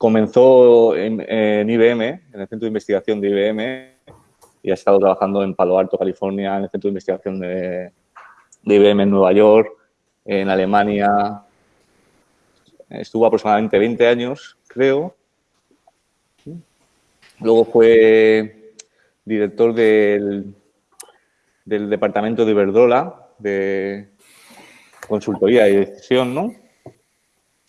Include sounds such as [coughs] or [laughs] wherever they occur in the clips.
comenzó en, IBM, en el Centro de Investigación de IBM, y ha estado trabajando en Palo Alto, California, en el Centro de Investigación de, IBM en Nueva York, en Alemania. Estuvo aproximadamente 20 años, creo. Luego fue director del, del departamento de Iberdrola, de consultoría y decisión, ¿no?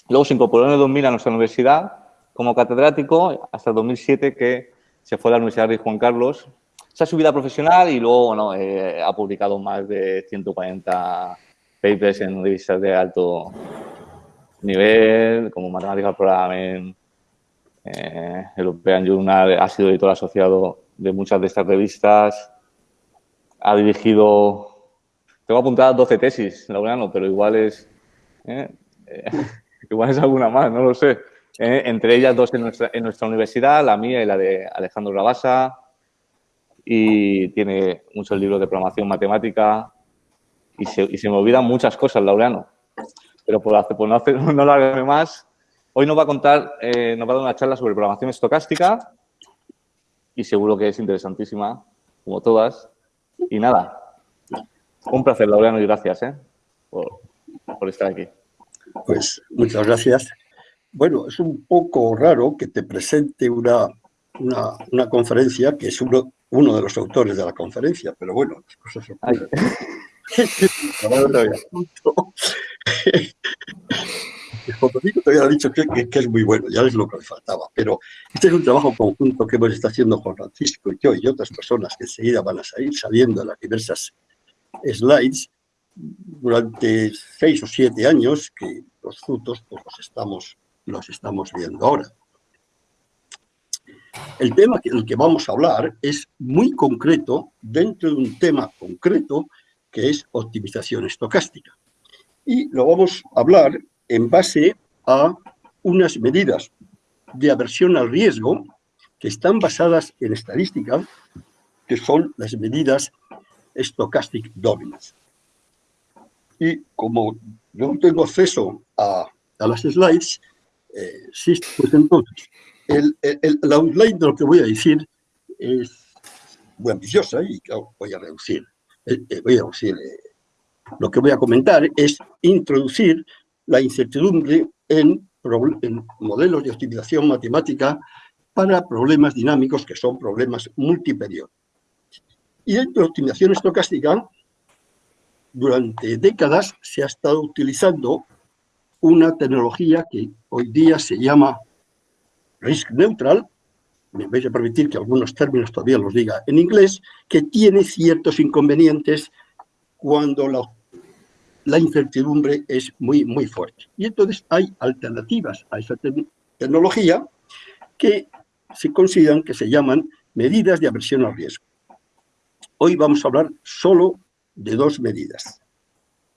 Luego se incorporó en el 2000 a nuestra universidad como catedrático hasta el 2007 que se fue a la Universidad de Juan Carlos. Esa su vida profesional y luego bueno, eh, ha publicado más de 140 papers en revistas de alto nivel, como Mathematical Programming, eh, European Journal, ha sido editor asociado de muchas de estas revistas, ha dirigido, tengo apuntadas 12 tesis, Laureano, pero igual es, eh, [laughs] igual es alguna más, no lo sé. Eh, entre ellas dos en nuestra, en nuestra universidad, la mía y la de Alejandro Rabasa. Y tiene muchos libros de programación matemática. Y se, y se me olvidan muchas cosas, Laureano. Pero por, hacer, por no, hacer, [laughs] no largarme más, hoy nos va a contar, eh, nos va a dar una charla sobre programación estocástica. Y seguro que es interesantísima, como todas. Y nada, un placer, Laureano, y gracias ¿eh? por, por estar aquí. Pues muchas gracias. Bueno, es un poco raro que te presente una, una, conferencia que es uno, uno de los autores de la conferencia, pero bueno, las cosas son... [laughs] te había dicho que, que, es muy bueno, ya es lo que le faltaba, pero este es un trabajo conjunto que hemos estado haciendo Juan Francisco y yo y otras personas que enseguida van a salir saliendo en las diversas slides durante seis o siete años que los frutos pues, los estamos los estamos viendo ahora. El tema del que vamos a hablar es muy concreto dentro de un tema concreto que es optimización estocástica. Y lo vamos a hablar en base a unas medidas de aversión al riesgo que están basadas en estadística, que son las medidas Stochastic Dominance. Y como no tengo acceso a, a las slides, eh, pues entonces, el, el, la outline de lo que voy a decir es muy ambiciosa y voy a reducir. Eh, eh, voy a reducir lo que voy a comentar es introducir la incertidumbre en, modelos de optimización matemática para problemas dinámicos que son problemas multiperiod. Y dentro de optimización estocástica, durante décadas se ha estado utilizando una tecnología que hoy día se llama risk neutral, me vais a permitir que algunos términos todavía los diga en inglés, que tiene ciertos inconvenientes cuando la, la incertidumbre es muy, muy fuerte. Y entonces hay alternativas a esa tecnología que se consideran que se llaman medidas de aversión al riesgo. Hoy vamos a hablar solo de dos medidas,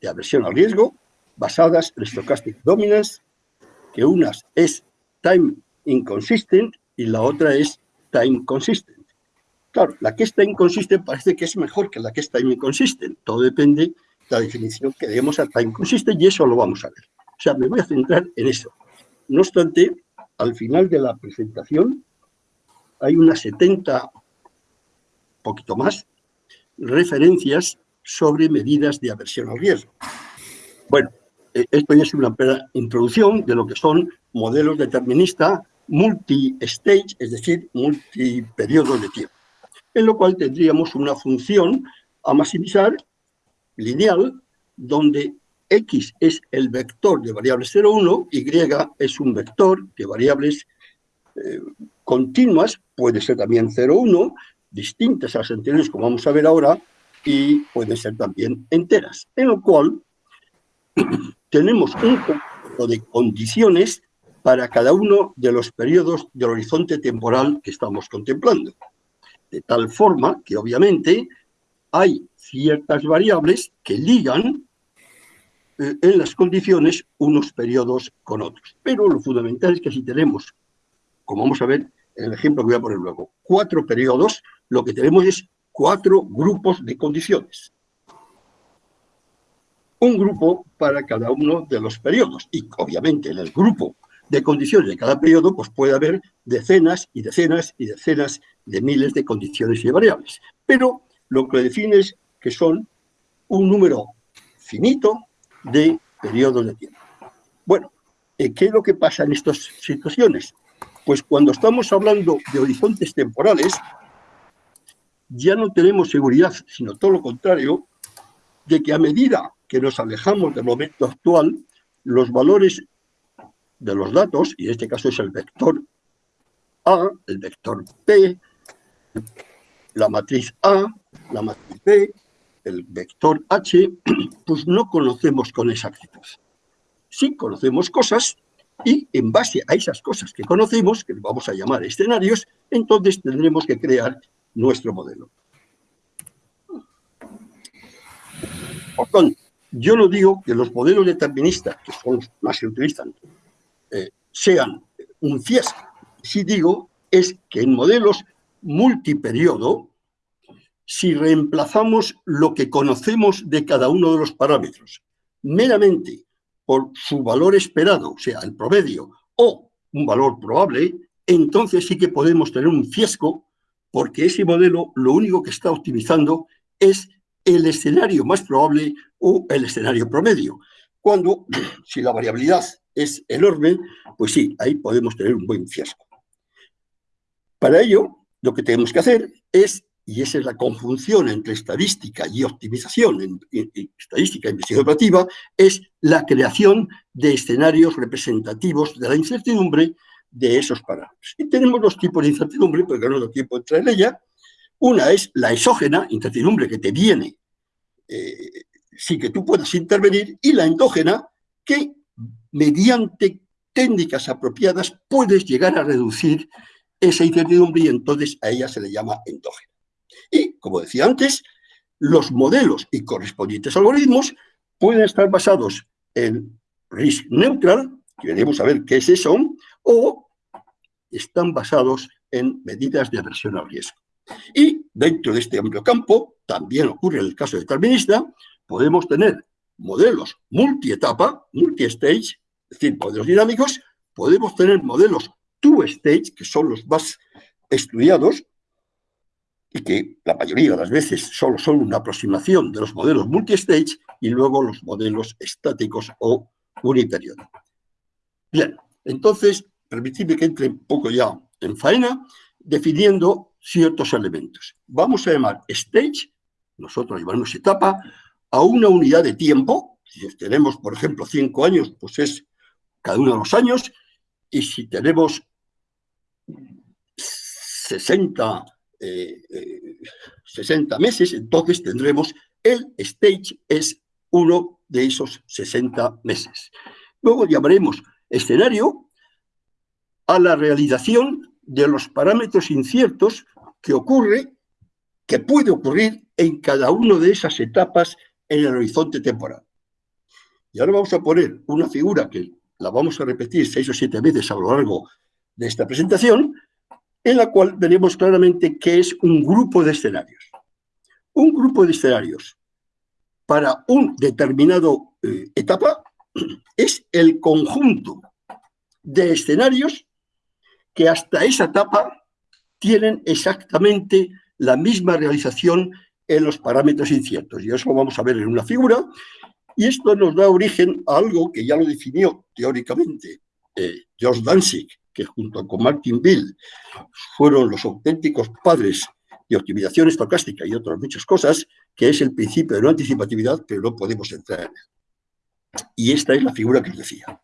de aversión al riesgo basadas en stochastic dominance, que una es time inconsistent y la otra es time consistent. Claro, la que está inconsistent parece que es mejor que la que está inconsistent. Todo depende de la definición que demos a time consistent y eso lo vamos a ver. O sea, me voy a centrar en eso. No obstante, al final de la presentación hay unas 70, poquito más, referencias sobre medidas de aversión al riesgo. Bueno, esto ya es una introducción de lo que son modelos deterministas multi-stage, es decir, multiperiodos de tiempo, en lo cual tendríamos una función a maximizar lineal, donde X es el vector de variables 0, 1, Y es un vector de variables eh, continuas, puede ser también 0, 1, distintas a las anteriores, como vamos a ver ahora, y pueden ser también enteras, en lo cual tenemos un conjunto de condiciones para cada uno de los periodos del horizonte temporal que estamos contemplando. De tal forma que, obviamente, hay ciertas variables que ligan eh, en las condiciones unos periodos con otros. Pero lo fundamental es que si tenemos, como vamos a ver en el ejemplo que voy a poner luego, cuatro periodos, lo que tenemos es cuatro grupos de condiciones un grupo para cada uno de los periodos. Y obviamente en el grupo de condiciones de cada periodo, pues puede haber decenas y decenas y decenas de miles de condiciones y variables. Pero lo que define es que son un número finito de periodos de tiempo. Bueno, eh, ¿qué es lo que pasa en estas situaciones? Pues cuando estamos hablando de horizontes temporales, ya no tenemos seguridad, sino todo lo contrario, de que a medida que nos alejamos del momento actual, los valores de los datos, y en este caso es el vector A, el vector P, la matriz A, la matriz B, el vector H, [clears throat] pues no conocemos con exactitud. Sí conocemos cosas y en base a esas cosas que conocemos, que vamos a llamar escenarios, entonces tendremos que crear nuestro modelo. Por tanto, yo no digo que los modelos deterministas, que son los más se utilizan, eh, sean un fiasco. Sí digo es que en modelos multiperiodo, si reemplazamos lo que conocemos de cada uno de los parámetros meramente por su valor esperado, o sea, el promedio, o un valor probable, entonces sí que podemos tener un fiasco porque ese modelo lo único que está optimizando es el escenario más probable o el escenario promedio. Cuando, [clears throat] si la variabilidad es enorme, pues sí, ahí podemos tener un buen fiasco. Para ello, lo que tenemos que hacer es, y esa es la conjunción entre estadística y optimización, en, estadística e investigación operativa, es la creación de escenarios representativos de la incertidumbre de esos parámetros. Y tenemos dos tipos de incertidumbre, porque no tengo tiempo de entrar en ella. Una es la exógena, incertidumbre que te viene eh, sin que tú puedas intervenir, y la endógena, que mediante técnicas apropiadas puedes llegar a reducir esa incertidumbre y entonces a ella se le llama endógena. Y, como decía antes, los modelos y correspondientes algoritmos pueden estar basados en risk neutral, que veremos a ver qué es eso, o están basados en medidas de aversión al riesgo. Y dentro de este amplio campo, también ocurre en el caso determinista, podemos tener modelos multietapa, multi-stage, es decir, modelos dinámicos, podemos tener modelos two-stage, que son los más estudiados, y que la mayoría de las veces solo son una aproximación de los modelos multi-stage y luego los modelos estáticos o uniperiodo. Bien, entonces, permitidme que entre un poco ya en faena, definiendo ciertos elementos. Vamos a llamar stage, nosotros llamamos etapa, a una unidad de tiempo. Si tenemos, por ejemplo, cinco años, pues es cada uno de los años, y si tenemos 60, 60 eh, eh, meses, entonces tendremos el stage es uno de esos 60 meses. Luego llamaremos escenario a la realización de los parámetros inciertos que ocurre, que puede ocurrir en cada una de esas etapas en el horizonte temporal. Y ahora vamos a poner una figura que la vamos a repetir seis o siete veces a lo largo de esta presentación, en la cual veremos claramente qué es un grupo de escenarios. Un grupo de escenarios para un determinado eh, etapa es el conjunto de escenarios que hasta esa etapa tienen exactamente la misma realización en los parámetros inciertos. Y eso lo vamos a ver en una figura. Y esto nos da origen a algo que ya lo definió teóricamente eh, George Danzig que junto con Martin Bill fueron los auténticos padres de optimización estocástica y otras muchas cosas, que es el principio de no anticipatividad, pero no podemos entrar en él. Y esta es la figura que os decía.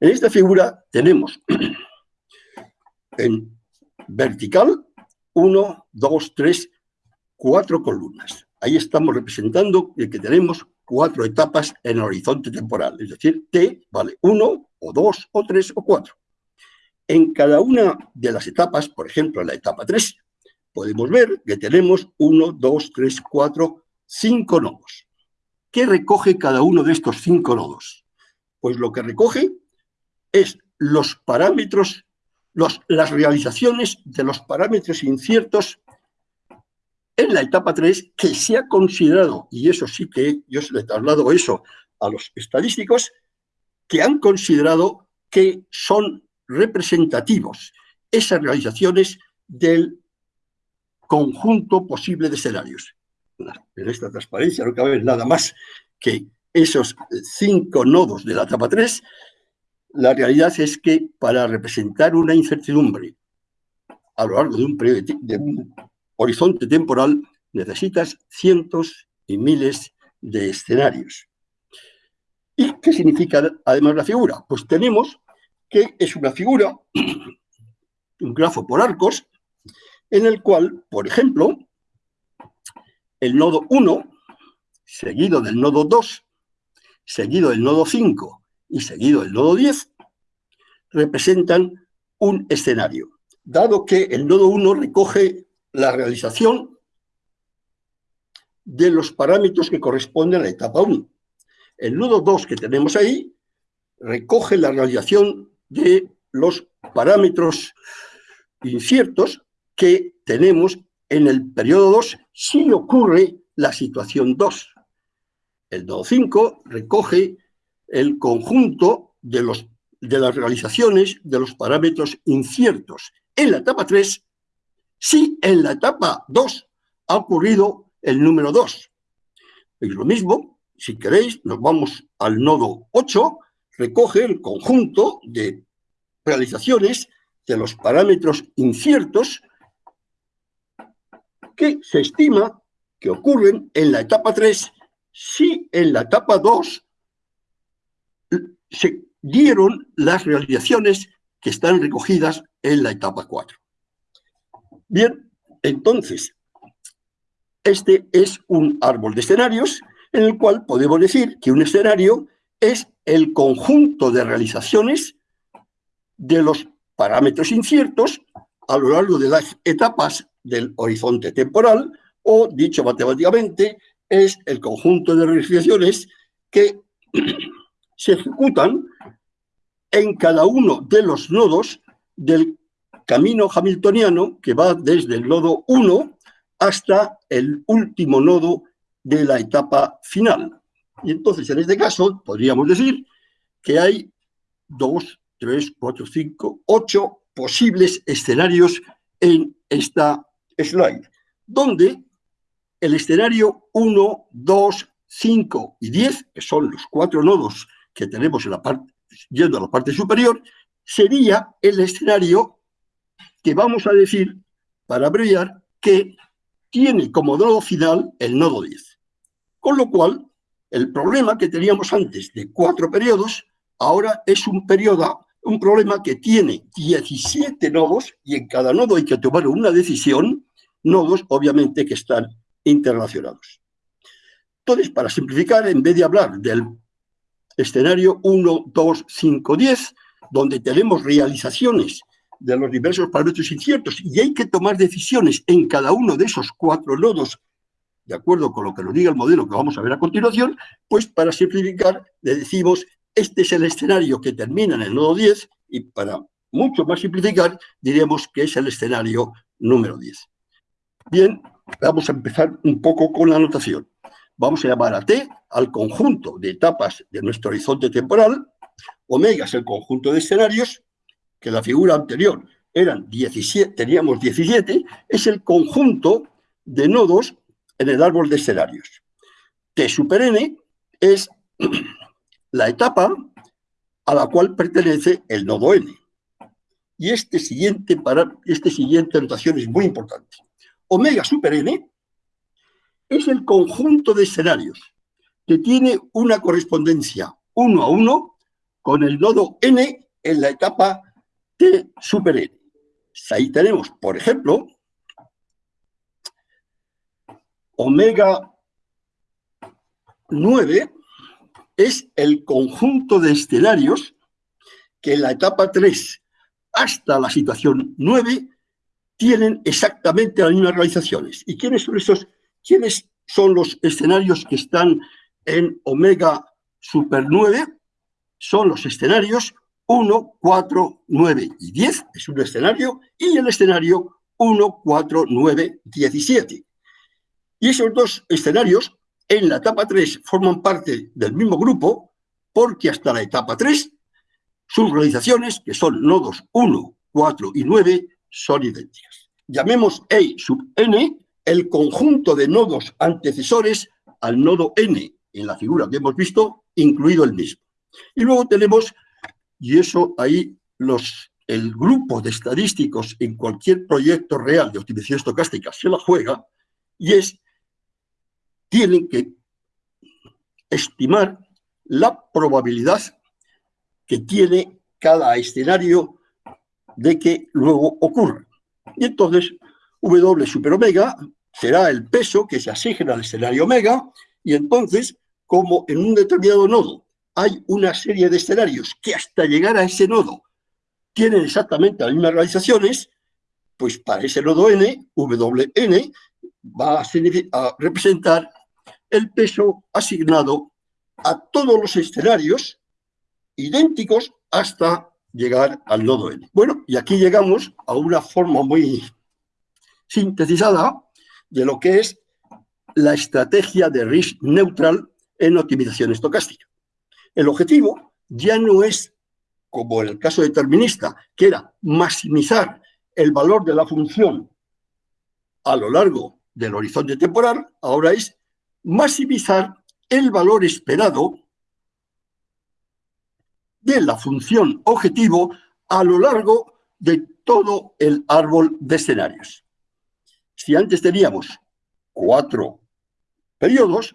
En esta figura tenemos [clears throat] en vertical uno, dos, tres, cuatro columnas. Ahí estamos representando que tenemos cuatro etapas en el horizonte temporal, es decir, T vale uno, o dos, o tres, o cuatro. En cada una de las etapas, por ejemplo, en la etapa 3, podemos ver que tenemos 1, 2, 3, 4, 5 nodos. ¿Qué recoge cada uno de estos 5 nodos? Pues lo que recoge es los parámetros, las realizaciones de los parámetros inciertos en la etapa 3 que se ha considerado, y eso sí que yo se le traslado eso a los estadísticos, que han considerado que son representativos, esas realizaciones del conjunto posible de escenarios. En esta transparencia no cabe nada más que esos cinco nodos de la etapa 3, la realidad es que para representar una incertidumbre a lo largo de un, periodo, de un horizonte temporal necesitas cientos y miles de escenarios. ¿Y qué significa además la figura? Pues tenemos que es una figura, [clears throat] un grafo por arcos, en el cual, por ejemplo, el nodo 1, seguido del nodo 2, seguido del nodo 5 y seguido del nodo 10, representan un escenario, dado que el nodo 1 recoge la realización de los parámetros que corresponden a la etapa 1. El nodo 2 que tenemos ahí recoge la realización de los parámetros inciertos que tenemos en el periodo 2 si ocurre la situación 2. El nodo 5 recoge el conjunto de, los, de las realizaciones de los parámetros inciertos en la etapa 3 si en la etapa 2 ha ocurrido el número 2. Y lo mismo, si queréis, nos vamos al nodo 8, recoge el conjunto de realizaciones de los parámetros inciertos que se estima que ocurren en la etapa 3 si en la etapa 2 se dieron las realizaciones que están recogidas en la etapa 4. Bien, entonces, este es un árbol de escenarios en el cual podemos decir que un escenario es el conjunto de realizaciones de los parámetros inciertos a lo largo de las etapas del horizonte temporal o, dicho matemáticamente, es el conjunto de realizaciones que se ejecutan en cada uno de los nodos del camino hamiltoniano que va desde el nodo 1 hasta el último nodo de la etapa final. Y entonces, en este caso, podríamos decir que hay dos, tres, cuatro, cinco, ocho posibles escenarios en esta slide, donde el escenario 1, 2, 5 y 10, que son los cuatro nodos que tenemos en la parte, yendo a la parte superior, sería el escenario que vamos a decir, para abreviar, que tiene como nodo final el nodo 10. Con lo cual, el problema que teníamos antes de cuatro periodos, ahora es un periodo, un problema que tiene 17 nodos y en cada nodo hay que tomar una decisión, nodos obviamente que están interrelacionados. Entonces, para simplificar, en vez de hablar del escenario 1, 2, 5, 10, donde tenemos realizaciones de los diversos parámetros inciertos y hay que tomar decisiones en cada uno de esos cuatro nodos, de acuerdo con lo que nos diga el modelo que vamos a ver a continuación, pues para simplificar le decimos, este es el escenario que termina en el nodo 10 y para mucho más simplificar diremos que es el escenario número 10. Bien, vamos a empezar un poco con la anotación. Vamos a llamar a T al conjunto de etapas de nuestro horizonte temporal, omega es el conjunto de escenarios, que la figura anterior eran 17, teníamos 17, es el conjunto de nodos en el árbol de escenarios. T super n es [clears throat] la etapa a la cual pertenece el nodo n. Y este siguiente, para, este siguiente anotación es muy importante. Omega super n es el conjunto de escenarios que tiene una correspondencia uno a uno con el nodo n en la etapa super n. Ahí tenemos, por ejemplo, omega 9 es el conjunto de escenarios que en la etapa 3 hasta la situación 9 tienen exactamente las mismas realizaciones. ¿Y quiénes son esos? ¿Quiénes son los escenarios que están en omega super 9? Son los escenarios 1, 4, 9 y 10 es un escenario, y el escenario 1, 4, 9, 17. Y esos dos escenarios en la etapa 3 forman parte del mismo grupo porque hasta la etapa 3 sus realizaciones, que son nodos 1, 4 y 9, son idénticas. Llamemos E sub n el conjunto de nodos antecesores al nodo n, en la figura que hemos visto, incluido el mismo. Y luego tenemos, y eso ahí los, el grupo de estadísticos en cualquier proyecto real de optimización estocástica se la juega, y es, tienen que estimar la probabilidad que tiene cada escenario de que luego ocurra. Y entonces, W super omega será el peso que se asigna al escenario omega, y entonces, como en un determinado nodo hay una serie de escenarios que hasta llegar a ese nodo tienen exactamente las mismas realizaciones, pues para ese nodo n, Wn va a, representar el peso asignado a todos los escenarios idénticos hasta llegar al nodo n. Bueno, y aquí llegamos a una forma muy sintetizada de lo que es la estrategia de risk neutral en optimización estocástica. El objetivo ya no es, como en el caso determinista, que era maximizar el valor de la función a lo largo del horizonte temporal, ahora es maximizar el valor esperado de la función objetivo a lo largo de todo el árbol de escenarios. Si antes teníamos cuatro periodos,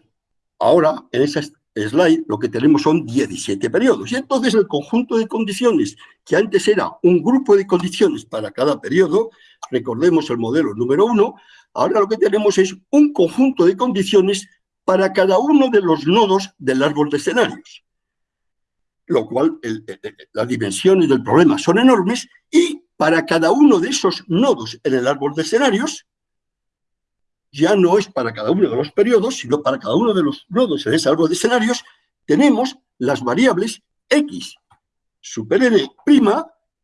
ahora en esa slide lo que tenemos son 17 periodos. Y entonces el conjunto de condiciones, que antes era un grupo de condiciones para cada periodo, recordemos el modelo número uno, ahora lo que tenemos es un conjunto de condiciones para cada uno de los nodos del árbol de escenarios lo cual las dimensiones del problema son enormes y para cada uno de esos nodos en el árbol de escenarios, ya no es para cada uno de los periodos, sino para cada uno de los nodos en ese árbol de escenarios, tenemos las variables x super n'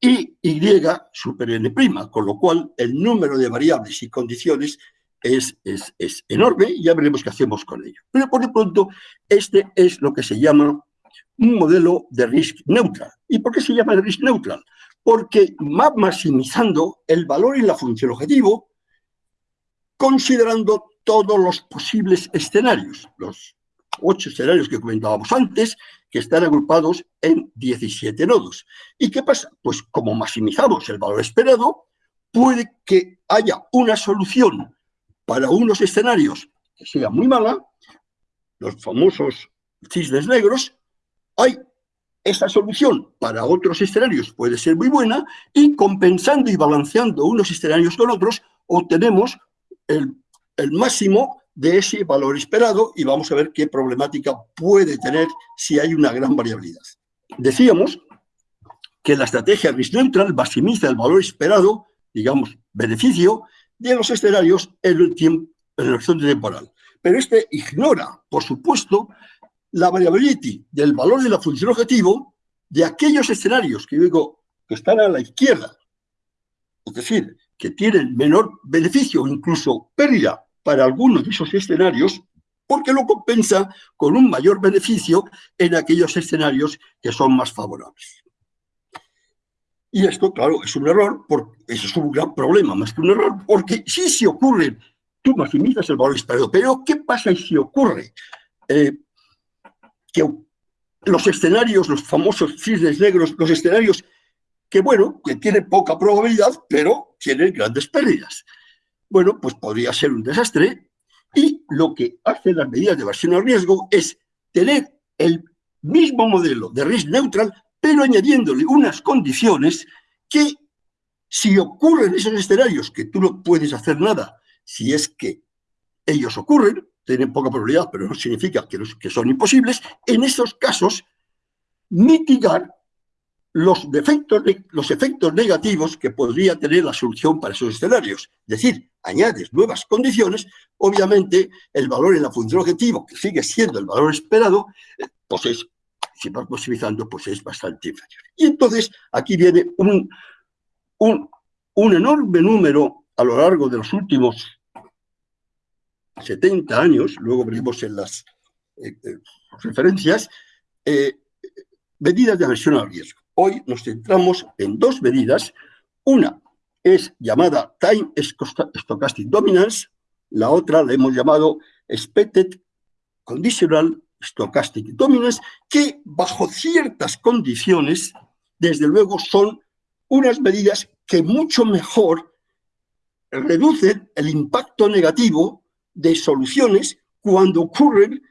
y y super n', con lo cual el número de variables y condiciones es, es, es enorme y ya veremos qué hacemos con ello. Pero por de pronto, este es lo que se llama un modelo de risk neutral. ¿Y por qué se llama risk neutral? Porque maximizando el valor en la función objetivo considerando todos los posibles escenarios, los ocho escenarios que comentábamos antes, que están agrupados en 17 nodos. ¿Y qué pasa? Pues como maximizamos el valor esperado, puede que haya una solución para unos escenarios que sea muy mala, los famosos cisnes negros, hay esa solución para otros escenarios puede ser muy buena y compensando y balanceando unos escenarios con otros obtenemos el, máximo de ese valor esperado y vamos a ver qué problemática puede tener si hay una gran variabilidad. Decíamos que la estrategia risk neutral maximiza el valor esperado, digamos, beneficio, de los escenarios en el, tiempo, en el horizonte temporal. Pero este ignora, por supuesto, la variability del valor de la función objetivo de aquellos escenarios que digo que están a la izquierda, es decir, que tienen menor beneficio o incluso pérdida para algunos de esos escenarios, porque lo compensa con un mayor beneficio en aquellos escenarios que son más favorables. Y esto, claro, es un error, porque es un gran problema, más que un error, porque si se ocurre, tú maximizas el valor esperado, pero ¿qué pasa si ocurre? Eh, que los escenarios, los famosos cisnes negros, los escenarios que, bueno, que tienen poca probabilidad, pero tienen grandes pérdidas. Bueno, pues podría ser un desastre y lo que hacen las medidas de versión al riesgo es tener el mismo modelo de risk neutral, pero añadiéndole unas condiciones que si ocurren esos escenarios, que tú no puedes hacer nada si es que ellos ocurren, tienen poca probabilidad, pero no significa que, que son imposibles, en esos casos mitigar los, defectos, los efectos negativos que podría tener la solución para esos escenarios. Es decir, añades nuevas condiciones, obviamente el valor en la función objetivo, que sigue siendo el valor esperado, eh, pues es, si vas posibilizando, pues es bastante inferior. Y entonces aquí viene un, un, un enorme número a lo largo de los últimos 70 años, luego veremos en las eh, eh, referencias, medidas de aversión al riesgo. Hoy nos centramos en dos medidas. Una es llamada Time Stochastic Dominance, la otra la hemos llamado Expected Conditional Stochastic Dominance, que bajo ciertas condiciones, desde luego, son unas medidas que mucho mejor reducen el impacto negativo de soluciones cuando ocurren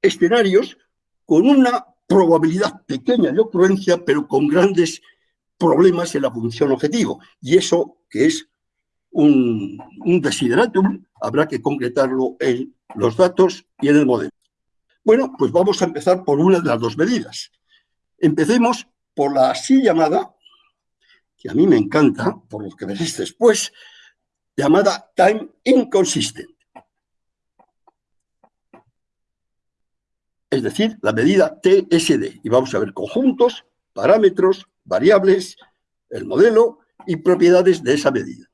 escenarios con una probabilidad pequeña de ocurrencia, pero con grandes problemas en la función objetivo. Y eso, que es un, un desideratum, habrá que concretarlo en los datos y en el modelo. Bueno, pues vamos a empezar por una de las dos medidas. Empecemos por la así llamada, que a mí me encanta, por lo que veréis después, llamada Time Inconsistent. Es decir, la medida TSD. Y vamos a ver conjuntos, parámetros, variables, el modelo y propiedades de esa medida.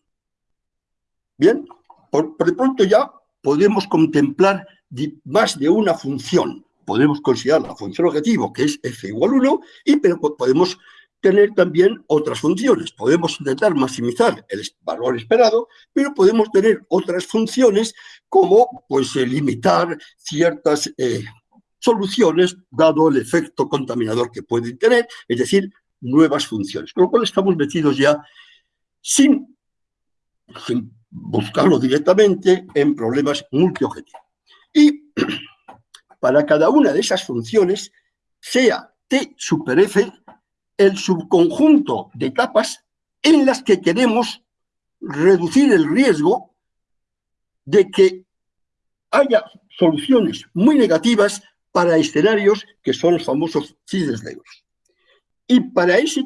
Bien, por, de pronto ya podemos contemplar más de una función. Podemos considerar la función objetivo, que es f igual 1, y pero podemos tener también otras funciones. Podemos intentar maximizar el valor esperado, pero podemos tener otras funciones como pues, eh, limitar ciertas eh, soluciones dado el efecto contaminador que pueden tener, es decir, nuevas funciones. Con lo cual estamos metidos ya sin, sin buscarlo directamente en problemas multiobjetivos. Y [clears throat] para cada una de esas funciones, sea T super F el subconjunto de capas en las que queremos reducir el riesgo de que haya soluciones muy negativas para escenarios que son los famosos CIDES negros. Y para ese,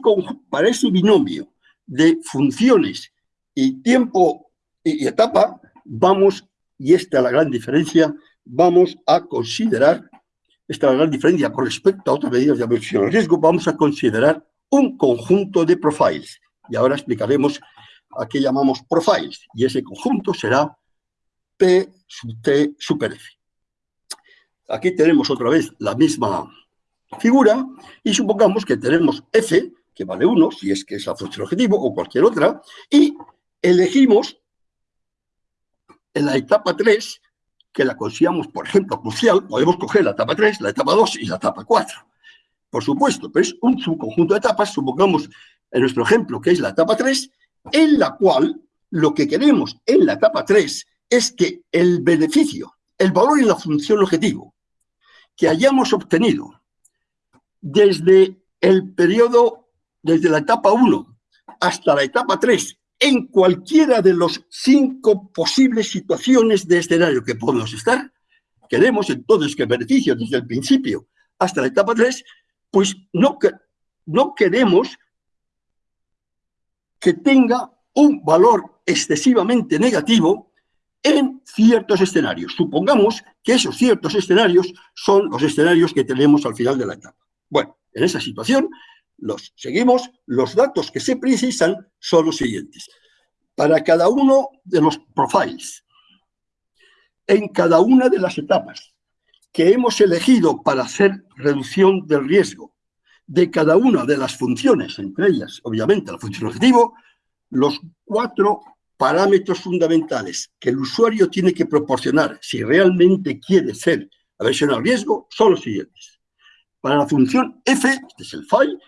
para ese binomio de funciones y tiempo y etapa, vamos, y esta es la gran diferencia, vamos a considerar, esta es la gran diferencia con respecto a otras medidas de aversión al riesgo, vamos a considerar un conjunto de profiles. Y ahora explicaremos a qué llamamos profiles. Y ese conjunto será P sub T super F. Aquí tenemos otra vez la misma figura y supongamos que tenemos f, que vale 1, si es que es la función objetivo, o cualquier otra, y elegimos en la etapa 3, que la consideramos, por ejemplo, crucial, podemos coger la etapa 3, la etapa 2 y la etapa 4. Por supuesto, pero es un subconjunto de etapas, supongamos en nuestro ejemplo que es la etapa 3, en la cual lo que queremos en la etapa 3 es que el beneficio, el valor en la función objetivo que hayamos obtenido desde el periodo, desde la etapa 1 hasta la etapa 3, en cualquiera de los cinco posibles situaciones de escenario que podemos estar, queremos entonces que beneficio desde el principio hasta la etapa 3, pues no, no queremos que tenga un valor excesivamente negativo en ciertos escenarios. Supongamos que esos ciertos escenarios son los escenarios que tenemos al final de la etapa. Bueno, en esa situación los seguimos, los datos que se precisan son los siguientes. Para cada uno de los profiles, en cada una de las etapas que hemos elegido para hacer reducción del riesgo de cada una de las funciones, entre ellas, obviamente, la función objetivo, los cuatro parámetros fundamentales que el usuario tiene que proporcionar si realmente quiere ser aversión al riesgo son los siguientes. Para la función f, este es el file,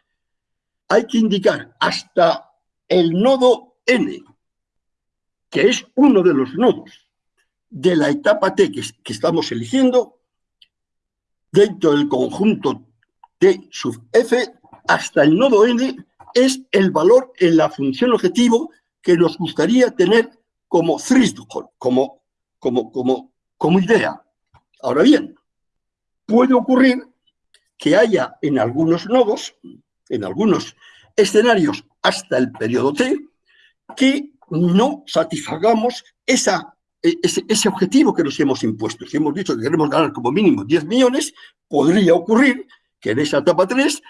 hay que indicar hasta el nodo n, que es uno de los nodos de la etapa t que, estamos eligiendo, dentro del conjunto t sub f, hasta el nodo n es el valor en la función objetivo que nos gustaría tener como como, como, como, como idea. Ahora bien, puede ocurrir que haya en algunos nodos, en algunos escenarios hasta el periodo T, que no satisfagamos esa, e, ese, objetivo que nos hemos impuesto. Si hemos dicho que queremos ganar como mínimo 10 millones, podría ocurrir que en esa etapa 3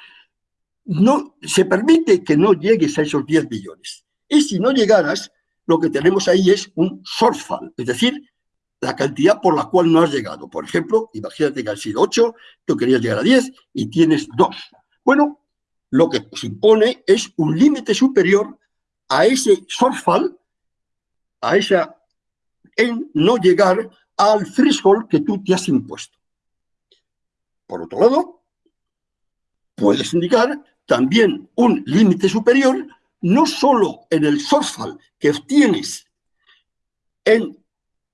no, se permite que no llegues a esos 10 millones. Y si no llegaras, lo que tenemos ahí es un shortfall, es decir, la cantidad por la cual no has llegado. Por ejemplo, imagínate que han sido 8, tú querías llegar a 10 y tienes 2. Bueno, lo que se impone es un límite superior a ese shortfall, a esa, en no llegar al threshold que tú te has impuesto. Por otro lado, puedes indicar también un límite superior, no solo en el shortfall que obtienes en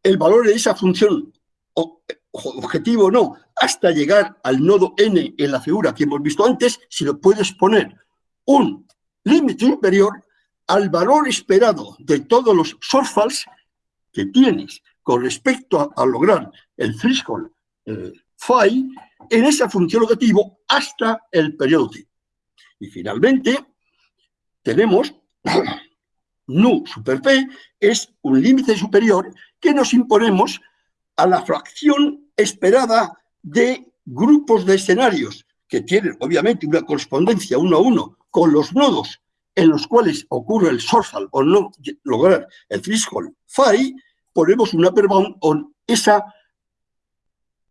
el valor de esa función objetivo no, hasta llegar al nodo n en la figura que hemos visto antes, si lo puedes poner un límite superior al valor esperado de todos los shortfalls que tienes con respecto a, lograr el threshold eh, phi en esa función objetivo hasta el periodo t. Y finalmente, tenemos nu super p es un límite superior que nos imponemos a la fracción esperada de grupos de escenarios que tienen obviamente una correspondencia uno a uno con los nodos en los cuales ocurre el shortfall o no lograr el threshold phi, ponemos una upper bound con esa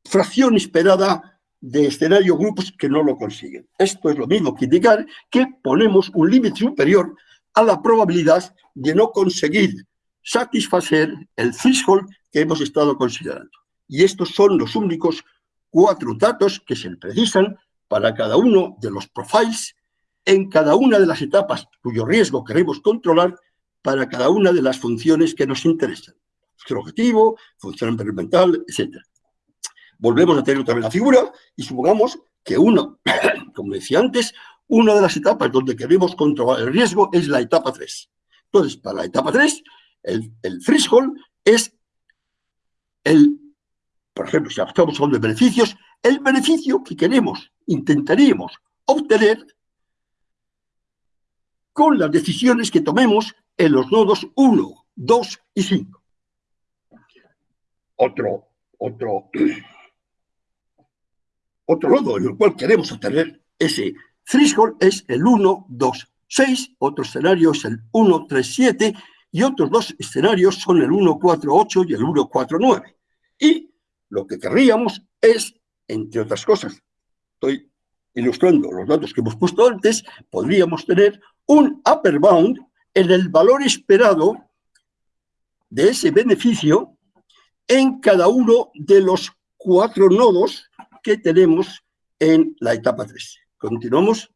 fracción esperada de escenario grupos que no lo consiguen. Esto es lo mismo que indicar que ponemos un límite superior a la probabilidad de no conseguir satisfacer el threshold que hemos estado considerando. Y estos son los únicos cuatro datos que se precisan para cada uno de los profiles en cada una de las etapas cuyo riesgo queremos controlar para cada una de las funciones que nos interesan. Función objetivo, función experimental, etc. Volvemos a tener otra vez la figura y supongamos que uno, [coughs] como decía antes, una de las etapas donde queremos controlar el riesgo es la etapa 3. Entonces, para la etapa 3, el, el threshold es el, por ejemplo, si estamos hablando de beneficios, el beneficio que queremos, intentaríamos obtener con las decisiones que tomemos en los nodos 1, 2 y 5. Otro, otro, otro nodo en el cual queremos obtener ese threshold es el 1, 2, 6, otro escenario es el 1, 3, 7 y otros dos escenarios son el 1, 4, 8 y el 1, 4, 9. Y lo que querríamos es, entre otras cosas, estoy ilustrando los datos que hemos puesto antes, podríamos tener un upper bound en el valor esperado de ese beneficio en cada uno de los cuatro nodos tenemos en la etapa 3. Continuamos.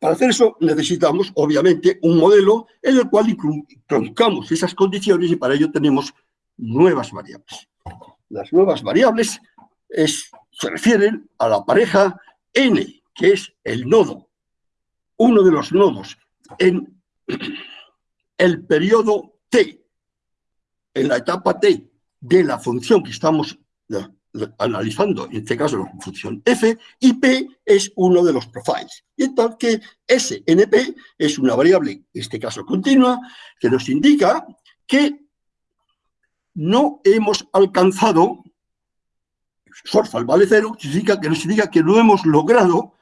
Para hacer eso necesitamos, obviamente, un modelo en el cual introducamos esas condiciones y para ello tenemos nuevas variables. Las nuevas variables se refieren a la pareja n, que es el nodo, uno de los nodos en [clears throat] el periodo t, en la etapa t de la función que estamos analizando, en este caso la función f, y p es uno de los profiles. Y entonces que SNP es una variable, en este caso continua, que nos indica que no hemos alcanzado, Sorfal vale cero, significa que nos indica que no hemos logrado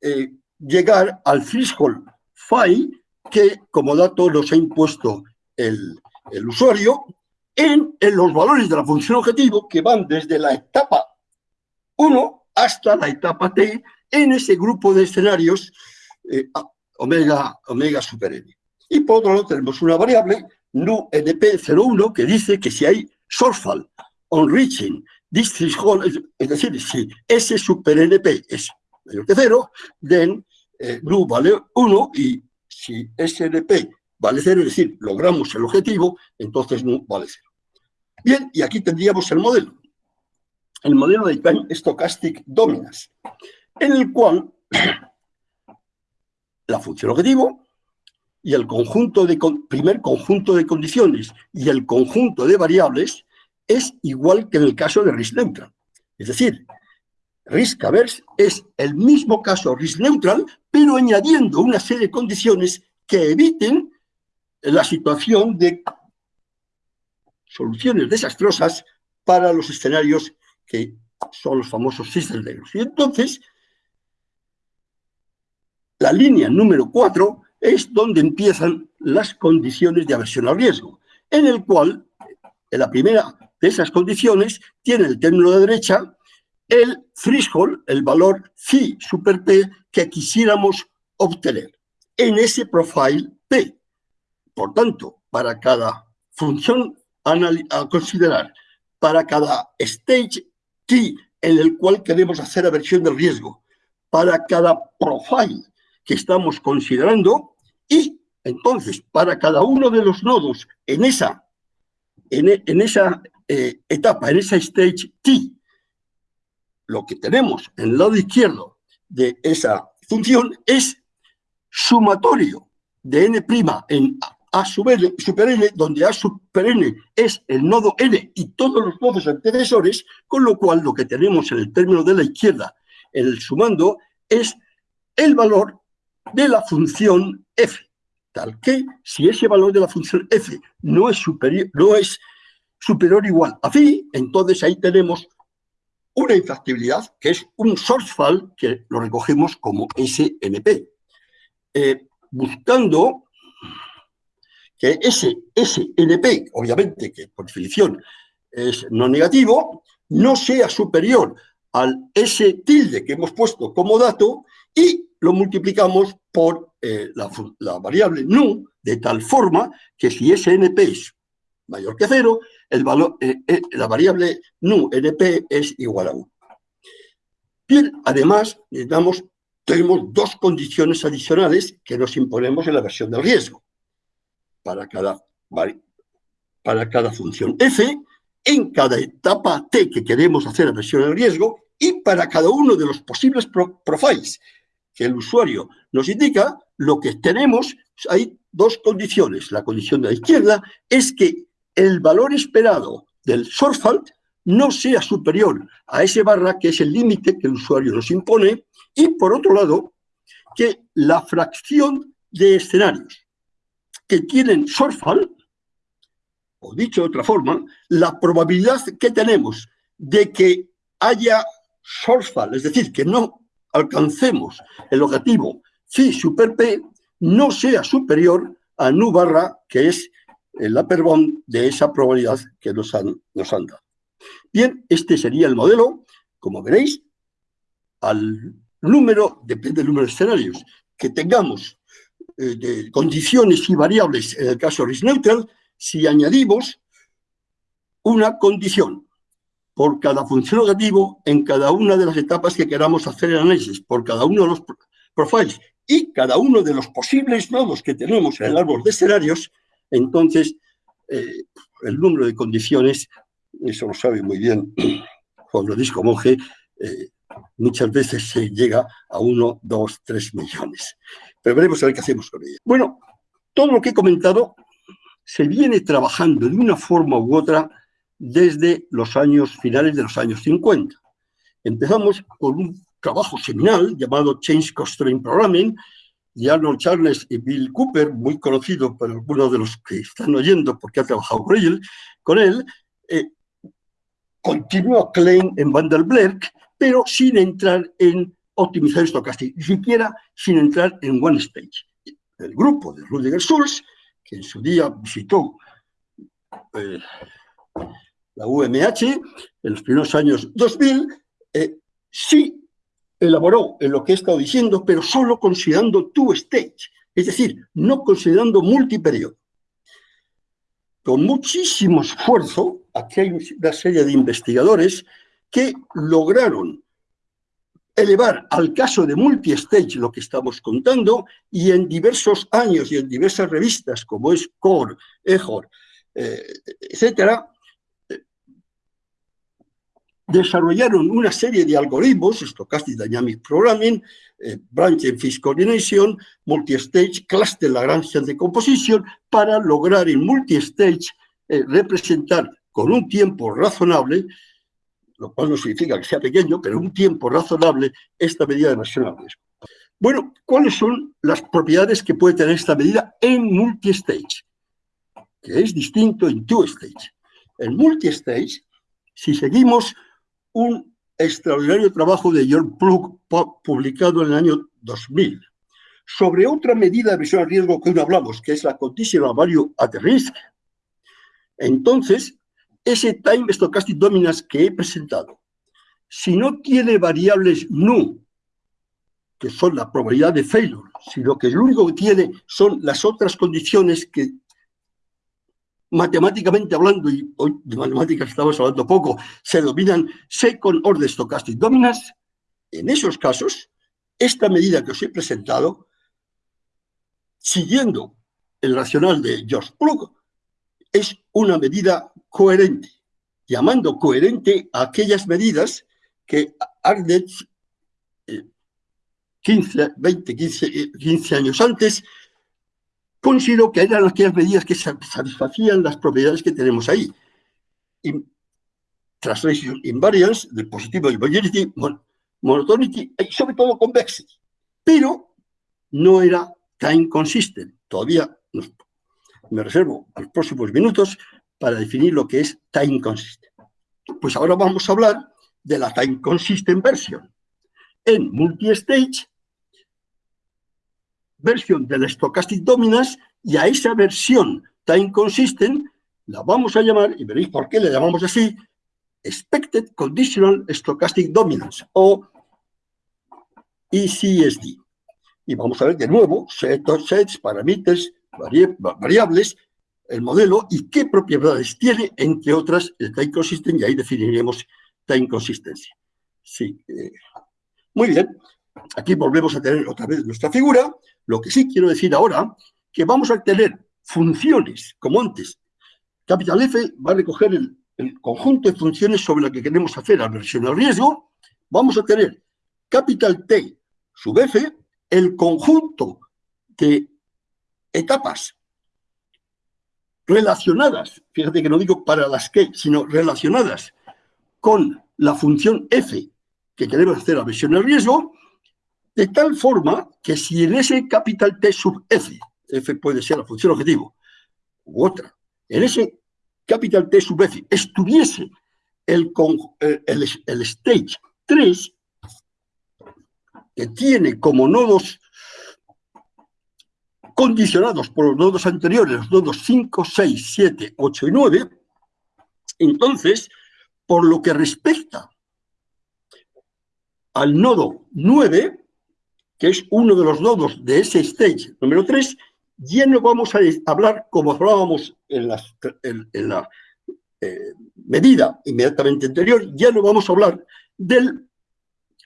eh, llegar al threshold phi que como dato nos ha impuesto el, usuario en, en, los valores de la función objetivo que van desde la etapa 1 hasta la etapa t en ese grupo de escenarios eh, omega, omega super n. Y por otro lado tenemos una variable nu NP01 que dice que si hay reaching this threshold, es decir, si ese super NP es mayor que cero, then eh, nu vale 1 y si SNP vale 0, es decir, logramos el objetivo, entonces nu vale 0. Bien, y aquí tendríamos el modelo. El modelo de Time Stochastic Dominance, en el cual [coughs] la función objetivo y el conjunto de, primer conjunto de condiciones y el conjunto de variables es igual que en el caso de risk neutral. Es decir, risk averse es el mismo caso risk neutral, pero añadiendo una serie de condiciones que eviten la situación de soluciones desastrosas para los escenarios que son los famosos system negros. Y entonces, la línea número 4 es donde empiezan las condiciones de aversión al riesgo, en el cual, en la primera de esas condiciones, tiene el término de derecha el threshold, el valor phi super p que quisiéramos obtener en ese profile P. Por tanto, para cada función a considerar, para cada stage T en el cual queremos hacer aversión del riesgo, para cada profile que estamos considerando y entonces para cada uno de los nodos en esa, en, esa eh, etapa, en esa stage T, lo que tenemos en el lado izquierdo de esa función es sumatorio de n' en a super n, donde a super n es el nodo n y todos los nodos antecesores, con lo cual lo que tenemos en el término de la izquierda, en el sumando, es el valor de la función f, tal que si ese valor de la función f no es superior, no es superior o igual a phi, entonces ahí tenemos una infractibilidad, que es un source fall, que lo recogemos como SNP. Eh, buscando que ese SNP, obviamente que por definición es no negativo, no sea superior al S tilde que hemos puesto como dato y lo multiplicamos por eh, la, variable nu, de tal forma que si SNP es mayor que cero, el valor, eh, la variable nu np es igual a 1. Bien, además, necesitamos tenemos dos condiciones adicionales que nos imponemos en la versión del riesgo. Para cada, para cada función f, en cada etapa t que queremos hacer la versión del riesgo y para cada uno de los posibles profiles que el usuario nos indica, lo que tenemos, hay dos condiciones. La condición de la izquierda es que el valor esperado del fault no sea superior a ese barra, que es el límite que el usuario nos impone, y por otro lado, que la fracción de escenarios que tienen shortfall, o dicho de otra forma, la probabilidad que tenemos de que haya shortfall, es decir, que no alcancemos el objetivo phi super p, no sea superior a nu barra, que es el upper bound de esa probabilidad que nos han, nos han dado. Bien, este sería el modelo, como veréis, al número, depende del número de escenarios, que tengamos eh, de condiciones y variables, en el caso risk neutral, si añadimos una condición por cada función negativo en cada una de las etapas que queramos hacer el análisis, por cada uno de los profiles y cada uno de los posibles nodos que tenemos en el árbol de escenarios, entonces eh, el número de condiciones, eso lo sabe muy bien [clears throat] Juan Francisco Monge, eh, muchas veces se llega a uno, dos, tres millones. Pero veremos a ver qué hacemos con ella. Bueno, todo lo que he comentado se viene trabajando de una forma u otra desde los años finales de los años 50. Empezamos con un trabajo seminal llamado Change Constraint Programming de Arnold Charles y Bill Cooper, muy conocido por algunos de los que están oyendo porque ha trabajado con él. Con él eh, continuó Klein en Van der pero sin entrar en optimizar estocástico, ni siquiera sin entrar en One Stage. El grupo de Rudiger Schulz, que en su día visitó eh, la UMH en los primeros años 2000, eh, sí elaboró en lo que he estado diciendo, pero solo considerando two stage, es decir, no considerando multiperiodo. Con muchísimo esfuerzo, aquí hay una serie de investigadores que lograron elevar al caso de multi-stage lo que estamos contando y en diversos años y en diversas revistas como es Core, EJOR, eh, etcétera, eh, desarrollaron una serie de algoritmos, Stochastic Dynamic Programming, eh, Branch and Fish Coordination, Multi-Stage, Cluster Lagrangian Decomposition, para lograr en multi-stage representar con un tiempo razonable lo cual no significa que sea pequeño, pero un tiempo razonable, esta medida de versión al riesgo. Bueno, ¿cuáles son las propiedades que puede tener esta medida en multi-stage? Que es distinto en two-stage. En multi-stage, si seguimos un extraordinario trabajo de George Plug publicado en el año 2000 sobre otra medida de versión al riesgo que hoy hablamos, que es la Conditional Value at Risk, entonces ese time stochastic dominance que he presentado, si no tiene variables nu que son la probabilidad de failure, sino que lo único que tiene son las otras condiciones que matemáticamente hablando, y hoy de matemáticas estamos hablando poco, se dominan second order stochastic dominance, en esos casos, esta medida que os he presentado, siguiendo el racional de George Plug, es una medida coherente, llamando coherente a aquellas medidas que Arnett, 15, 20, 15, 15 años antes, consideró que eran aquellas medidas que satisfacían las propiedades que tenemos ahí. translation invariance, del positivo de mobility, monotonity y sobre todo convexity. Pero no era time consistent. Todavía me reservo los próximos minutos para definir lo que es time consistent. Pues ahora vamos a hablar de la time consistent version. En multi-stage, versión del stochastic dominance, y a esa versión time consistent la vamos a llamar, y veréis por qué le llamamos así, Expected Conditional Stochastic Dominance, o ECSD. Y vamos a ver de nuevo sets, sets parámetros, variables, el modelo y qué propiedades tiene, entre otras, el time consistent, y ahí definiremos time consistency. Sí. Eh, muy bien. Aquí volvemos a tener otra vez nuestra figura. Lo que sí quiero decir ahora, que vamos a tener funciones, como antes. Capital F va a recoger el, el conjunto de funciones sobre la que queremos hacer aversión al riesgo. Vamos a tener capital T sub F, el conjunto de etapas relacionadas, fíjate que no digo para las que, sino relacionadas con la función f que queremos hacer la versión del riesgo, de tal forma que si en ese capital T sub f, f puede ser la función objetivo, u otra, en ese capital T sub f estuviese el, el stage 3, que tiene como nodos condicionados por los nodos anteriores, los nodos 5, 6, 7, 8 y 9, entonces, por lo que respecta al nodo 9, que es uno de los nodos de ese stage número 3, ya no vamos a hablar como hablábamos en, la eh, medida inmediatamente anterior, ya no vamos a hablar del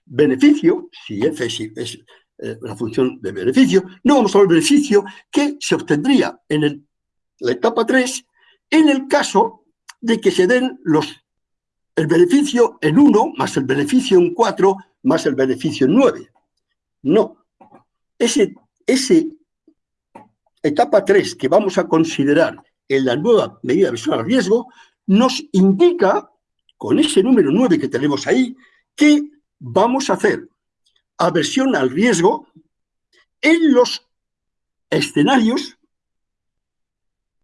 beneficio, si f es eh, la función de beneficio, no vamos a ver el beneficio que se obtendría en la etapa 3 en el caso de que se den los, el beneficio en 1 más el beneficio en 4 más el beneficio en 9. No. Ese, ese etapa 3 que vamos a considerar en la nueva medida de versión al riesgo nos indica, con ese número 9 que tenemos ahí, que vamos a hacer aversión al riesgo en los escenarios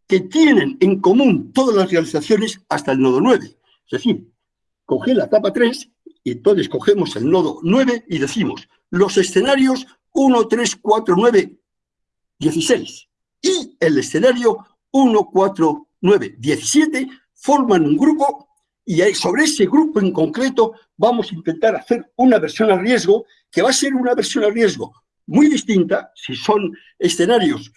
que tienen en común todas las realizaciones hasta el nodo 9. Es decir, coge la etapa 3 y entonces cogemos el nodo 9 y decimos los escenarios 1, 3, 4, 9, 16 y el escenario 1, 4, 9, 17 forman un grupo y sobre ese grupo en concreto vamos a intentar hacer una versión al riesgo que va a ser una versión al riesgo muy distinta si son escenarios,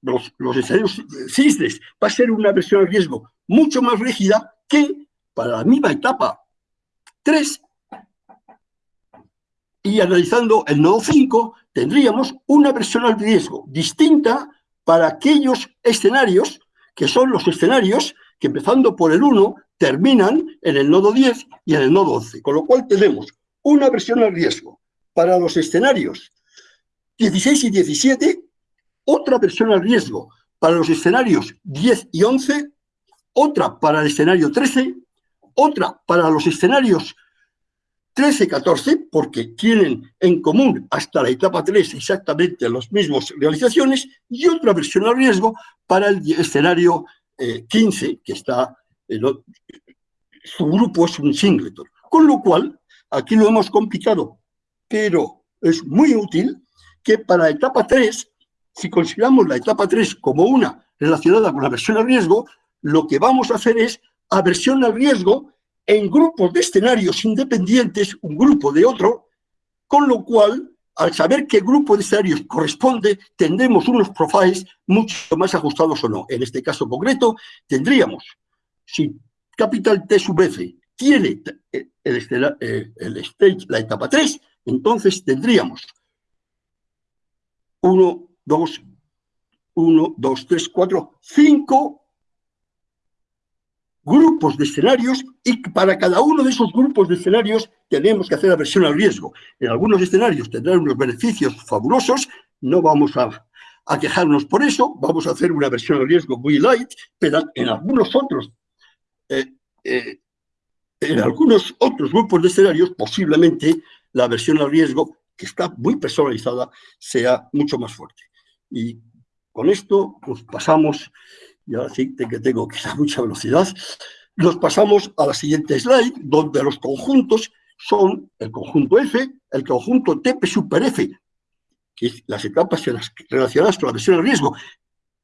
los, escenarios cisnes, va a ser una versión al riesgo mucho más rígida que para la misma etapa 3 y analizando el nodo 5 tendríamos una versión al riesgo distinta para aquellos escenarios que son los escenarios que empezando por el 1 terminan en el nodo 10 y en el nodo 11, con lo cual tenemos una versión al riesgo. Para los escenarios 16 y 17, otra versión al riesgo. Para los escenarios 10 y 11, otra para el escenario 13, otra para los escenarios 13 y 14, porque tienen en común hasta la etapa 3 exactamente las mismas realizaciones, y otra versión al riesgo para el escenario 15, eh, que está, su grupo es un singleton. Con lo cual, aquí lo hemos complicado, pero es muy útil que para etapa 3, si consideramos la etapa 3 como una relacionada con la versión al riesgo, lo que vamos a hacer es aversión al riesgo en grupos de escenarios independientes, un grupo de otro, con lo cual al saber qué grupo de escenarios corresponde, tendremos unos profiles mucho más ajustados o no. En este caso concreto, tendríamos, si capital T sub F tiene el, eh, el stage, la etapa 3, entonces tendríamos 1, 2, 1, 2, 3, 4, 5 grupos de escenarios y para cada uno de esos grupos de escenarios tenemos que hacer la versión al riesgo. En algunos escenarios tendrán unos beneficios fabulosos, no vamos a, quejarnos por eso, vamos a hacer una versión al riesgo muy light, pero en algunos otros, eh, eh, en algunos otros grupos de escenarios posiblemente la versión al riesgo, que está muy personalizada, sea mucho más fuerte. Y con esto pues, pasamos y ahora sí que tengo que dar mucha velocidad, nos pasamos a la siguiente slide, donde los conjuntos son el conjunto F, el conjunto TP super F, que es las etapas relacionadas con la versión de riesgo,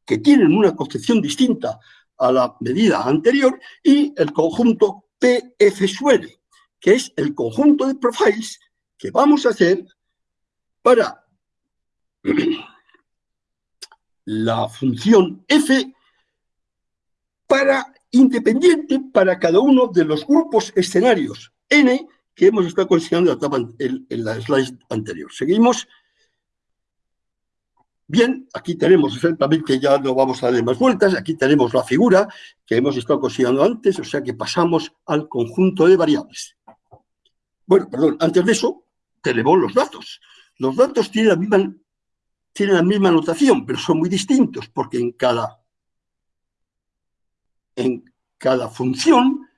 que tienen una concepción distinta a la medida anterior, y el conjunto PF suele, que es el conjunto de profiles que vamos a hacer para [clears throat] la función F para independiente para cada uno de los grupos escenarios N que hemos estado considerando en, la slide anterior. Seguimos. Bien, aquí tenemos exactamente, ya no vamos a darle más vueltas, aquí tenemos la figura que hemos estado considerando antes, o sea que pasamos al conjunto de variables. Bueno, perdón, antes de eso, tenemos los datos. Los datos tienen la misma, tienen la misma notación, pero son muy distintos, porque en cada en cada función,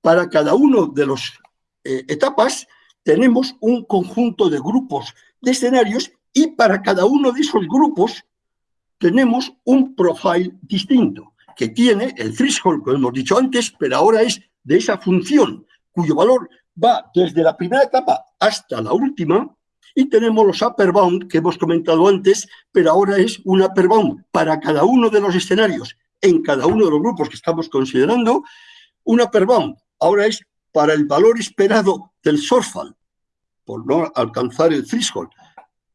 para cada uno de las eh, etapas, tenemos un conjunto de grupos de escenarios y para cada uno de esos grupos tenemos un profile distinto, que tiene el threshold, como hemos dicho antes, pero ahora es de esa función, cuyo valor va desde la primera etapa hasta la última, y tenemos los upper bound que hemos comentado antes, pero ahora es un upper bound para cada uno de los escenarios en cada uno de los grupos que estamos considerando, una upper bound ahora es para el valor esperado del shortfall, por no alcanzar el threshold,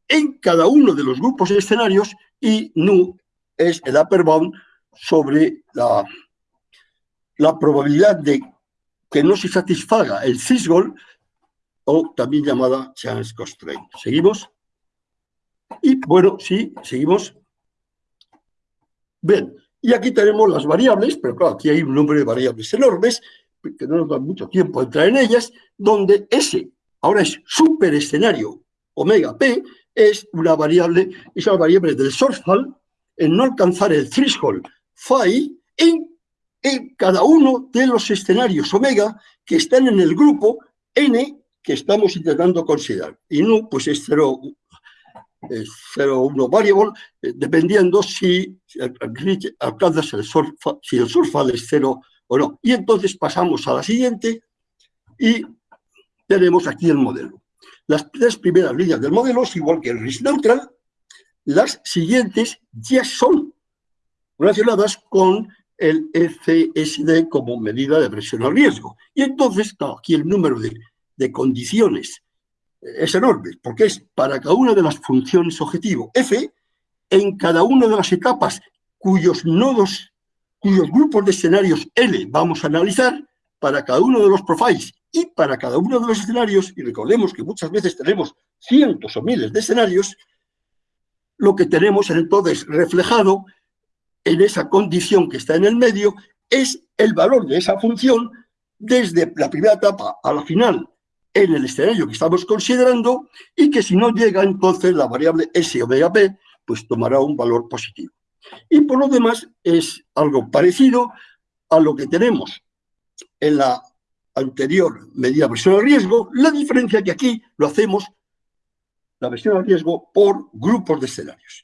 en cada uno de los grupos y escenarios, y nu es el upper bound sobre la, la probabilidad de que no se satisfaga el threshold, o también llamada chance constraint. ¿Seguimos? Y bueno, sí, seguimos. Bien, y aquí tenemos las variables, pero claro, aquí hay un número de variables enormes, que no nos da mucho tiempo entrar en ellas, donde S, ahora es super escenario omega P, es una variable, es una variable del shortfall en no alcanzar el threshold phi en, en cada uno de los escenarios omega que están en el grupo N que estamos intentando considerar. Y no, pues es 0, 0 1 variable, eh, dependiendo si, alcanzas el surfa, si el surfal es 0 o no. Y entonces pasamos a la siguiente y tenemos aquí el modelo. Las tres primeras líneas del modelo es igual que el risk neutral, las siguientes ya son relacionadas con el FSD como medida de presión al riesgo. Y entonces, aquí el número de, de condiciones es enorme, porque es para cada una de las funciones objetivo F, en cada una de las etapas cuyos nodos, cuyos grupos de escenarios L vamos a analizar, para cada uno de los profiles y para cada uno de los escenarios, y recordemos que muchas veces tenemos cientos o miles de escenarios, lo que tenemos entonces reflejado en esa condición que está en el medio es el valor de esa función desde la primera etapa a la final en el escenario que estamos considerando y que si no llega entonces la variable S omega P, pues tomará un valor positivo. Y por lo demás es algo parecido a lo que tenemos en la anterior medida de versión de riesgo, la diferencia que aquí lo hacemos, la versión de riesgo, por grupos de escenarios.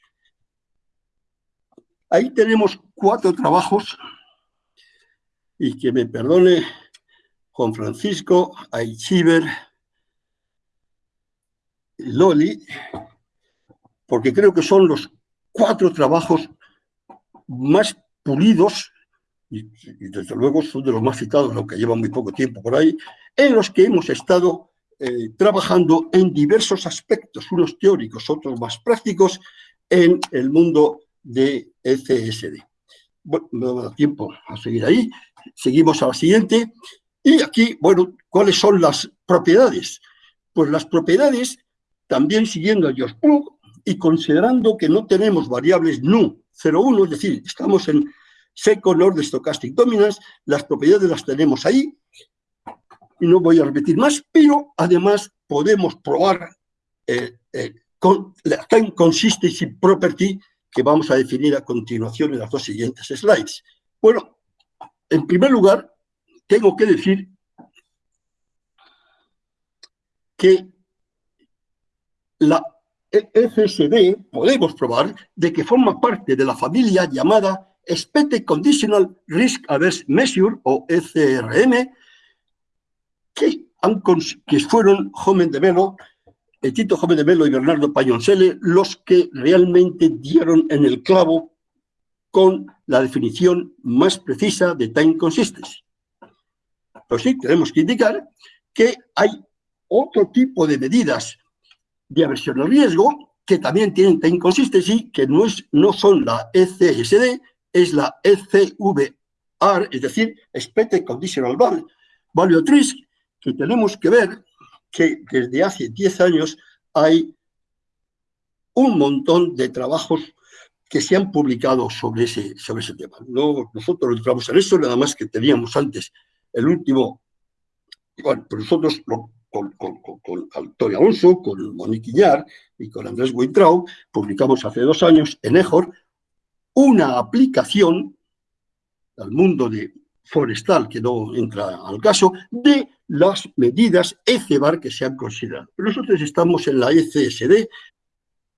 Ahí tenemos cuatro trabajos, y que me perdone Juan Francisco, Aichiver, Loli, porque creo que son los cuatro trabajos más pulidos, y, desde luego son de los más citados, aunque llevan muy poco tiempo por ahí, en los que hemos estado eh, trabajando en diversos aspectos, unos teóricos, otros más prácticos, en el mundo de ECSD. Bueno, no me da tiempo a seguir ahí. Seguimos a la siguiente. Y aquí, bueno, ¿cuáles son las propiedades? Pues las propiedades, también siguiendo a Plug y considerando que no tenemos variables nu 0,1, es decir, estamos en second order stochastic dominance, las propiedades las tenemos ahí, y no voy a repetir más, pero además podemos probar eh, eh, con la time consistency property que vamos a definir a continuación en las dos siguientes slides. Bueno, en primer lugar, tengo que decir que la FSD podemos probar de que forma parte de la familia llamada Expected Conditional Risk Averse Measure, o ECRM, que, fueron Joven de Melo, Tito Joven de Melo y Bernardo Payoncele los que realmente dieron en el clavo con la definición más precisa de time consistency. Pues sí, tenemos que indicar que hay otro tipo de medidas de aversión al riesgo que también tienen time consistency, que no, es, no son la ECSD, es la ECVR, es decir, Expected Conditional Value, value at Risk, que tenemos que ver que desde hace 10 años hay un montón de trabajos que se han publicado sobre ese, sobre ese tema. No, nosotros no entramos en eso, nada más que teníamos antes el último, bueno, pues nosotros con, con, Antonio Alonso, con Monique Iñar y con Andrés Weintraub, publicamos hace dos años en EJOR una aplicación al mundo forestal, que no entra al caso, de las medidas ECEBAR que se han considerado. Nosotros estamos en la ECSD.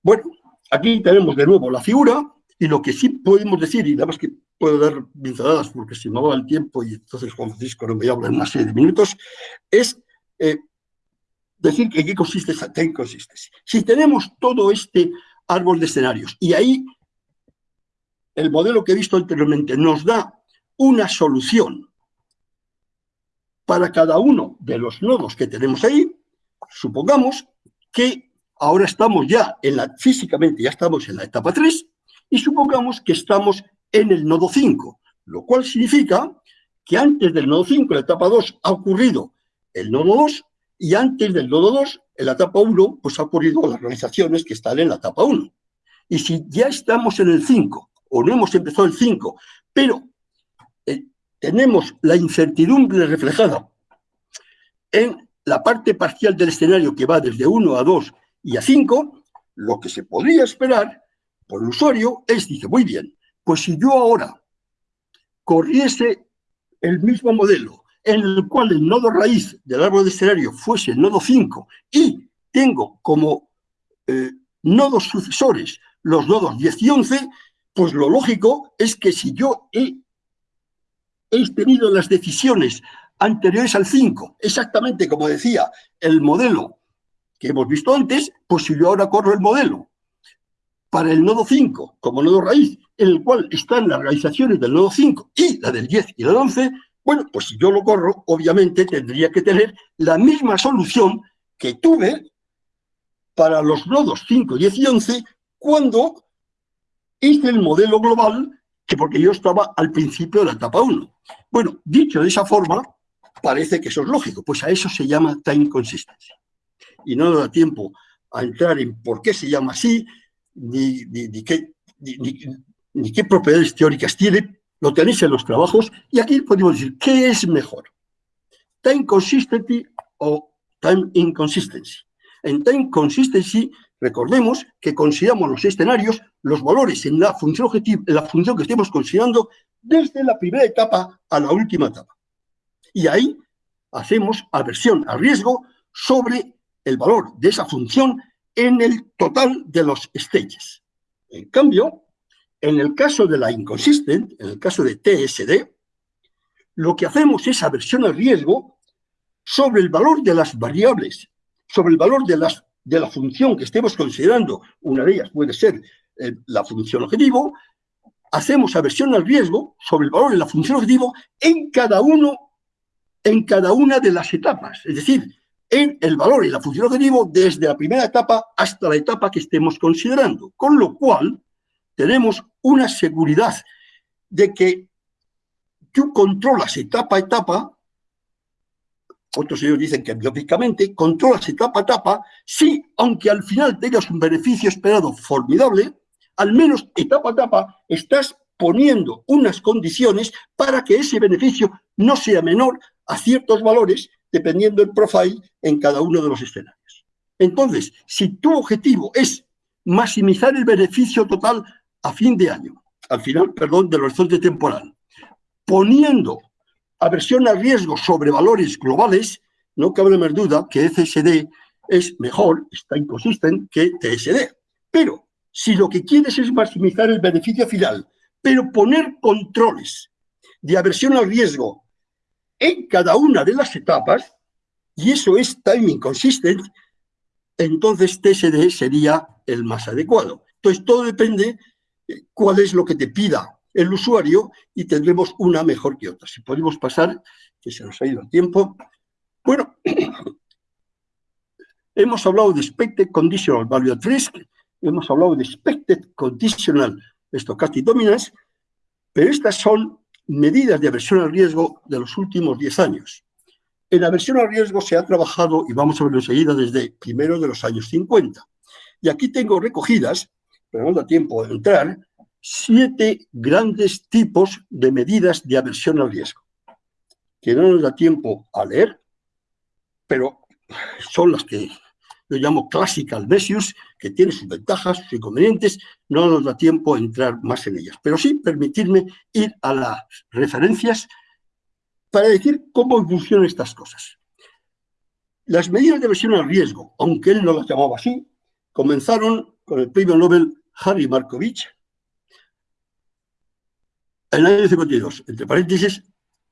Bueno, aquí tenemos de nuevo la figura, y lo que sí podemos decir, y nada más que puedo dar pinceladas porque se me va el tiempo y entonces Juan Francisco no me habla en una serie de minutos, es eh, decir que qué consiste esa ten consiste. Si tenemos todo este árbol de escenarios y ahí el modelo que he visto anteriormente nos da una solución para cada uno de los nodos que tenemos ahí, supongamos que ahora estamos ya en la, físicamente ya estamos en la etapa 3 y supongamos que estamos en el nodo 5, lo cual significa que antes del nodo 5, en la etapa 2, ha ocurrido el nodo 2 y antes del nodo 2, en la etapa 1, pues ha ocurrido las organizaciones que están en la etapa 1. Y si ya estamos en el 5 o no hemos empezado el 5, pero eh, tenemos la incertidumbre reflejada en la parte parcial del escenario que va desde 1 a 2 y a 5, lo que se podría esperar por el usuario es, dice, muy bien, pues si yo ahora corriese el mismo modelo en el cual el nodo raíz del árbol de escenario fuese el nodo 5 y tengo como eh, nodos sucesores los nodos 10 y 11, pues lo lógico es que si yo he, he tenido las decisiones anteriores al 5, exactamente como decía el modelo que hemos visto antes, pues si yo ahora corro el modelo para el nodo 5 como nodo raíz, en el cual están las realizaciones del nodo 5 y la del 10 y la del 11, bueno, pues si yo lo corro, obviamente tendría que tener la misma solución que tuve para los nodos 5, 10 y 11 cuando hice el modelo global, que porque yo estaba al principio de la etapa 1. Bueno, dicho de esa forma, parece que eso es lógico, pues a eso se llama time consistency. Y no da tiempo a entrar en por qué se llama así, ni, ni, qué, ni, qué propiedades teóricas tiene, lo tenéis en los trabajos, y aquí podemos decir, ¿qué es mejor? Time consistency o time inconsistency. En time consistency Recordemos que consideramos los escenarios, los valores en la función objetivo, en la función que estemos considerando desde la primera etapa a la última etapa. Y ahí hacemos aversión al riesgo sobre el valor de esa función en el total de los stages. En cambio, en el caso de la inconsistent, en el caso de TSD, lo que hacemos es aversión al riesgo sobre el valor de las variables, sobre el valor de las de la función que estemos considerando, una de ellas puede ser eh, la función objetivo, hacemos aversión al riesgo sobre el valor de la función objetivo en cada uno, en cada una de las etapas. Es decir, en el valor y la función objetivo desde la primera etapa hasta la etapa que estemos considerando. Con lo cual, tenemos una seguridad de que tú controlas etapa a etapa, otros ellos dicen que biológicamente, controlas etapa a etapa, si, aunque al final tengas un beneficio esperado formidable, al menos etapa a etapa estás poniendo unas condiciones para que ese beneficio no sea menor a ciertos valores dependiendo del profile en cada uno de los escenarios. Entonces, si tu objetivo es maximizar el beneficio total a fin de año, al final, perdón, del horizonte temporal, poniendo aversión al riesgo sobre valores globales, no cabe más duda que FSD es mejor, está inconsistente, que TSD. Pero si lo que quieres es maximizar el beneficio final, pero poner controles de aversión al riesgo en cada una de las etapas, y eso es timing consistent, entonces TSD sería el más adecuado. Entonces todo depende cuál es lo que te pida el usuario y tendremos una mejor que otra. Si podemos pasar, que se nos ha ido el tiempo. Bueno, [clears throat] hemos hablado de Expected Conditional Value at Risk, hemos hablado de Expected Conditional Stochastic Dominance, pero estas son medidas de aversión al riesgo de los últimos 10 años. En aversión al riesgo se ha trabajado, y vamos a verlo enseguida, desde primero de los años 50. Y aquí tengo recogidas, pero no da tiempo de entrar, siete grandes tipos de medidas de aversión al riesgo, que no nos da tiempo a leer, pero son las que yo llamo classical measures, que tiene sus ventajas, sus inconvenientes, no nos da tiempo a entrar más en ellas. Pero sí permitirme ir a las referencias para decir cómo funcionan estas cosas. Las medidas de versión al riesgo, aunque él no las llamaba así, comenzaron con el premio Nobel Harry Markovich en el año 52, entre paréntesis,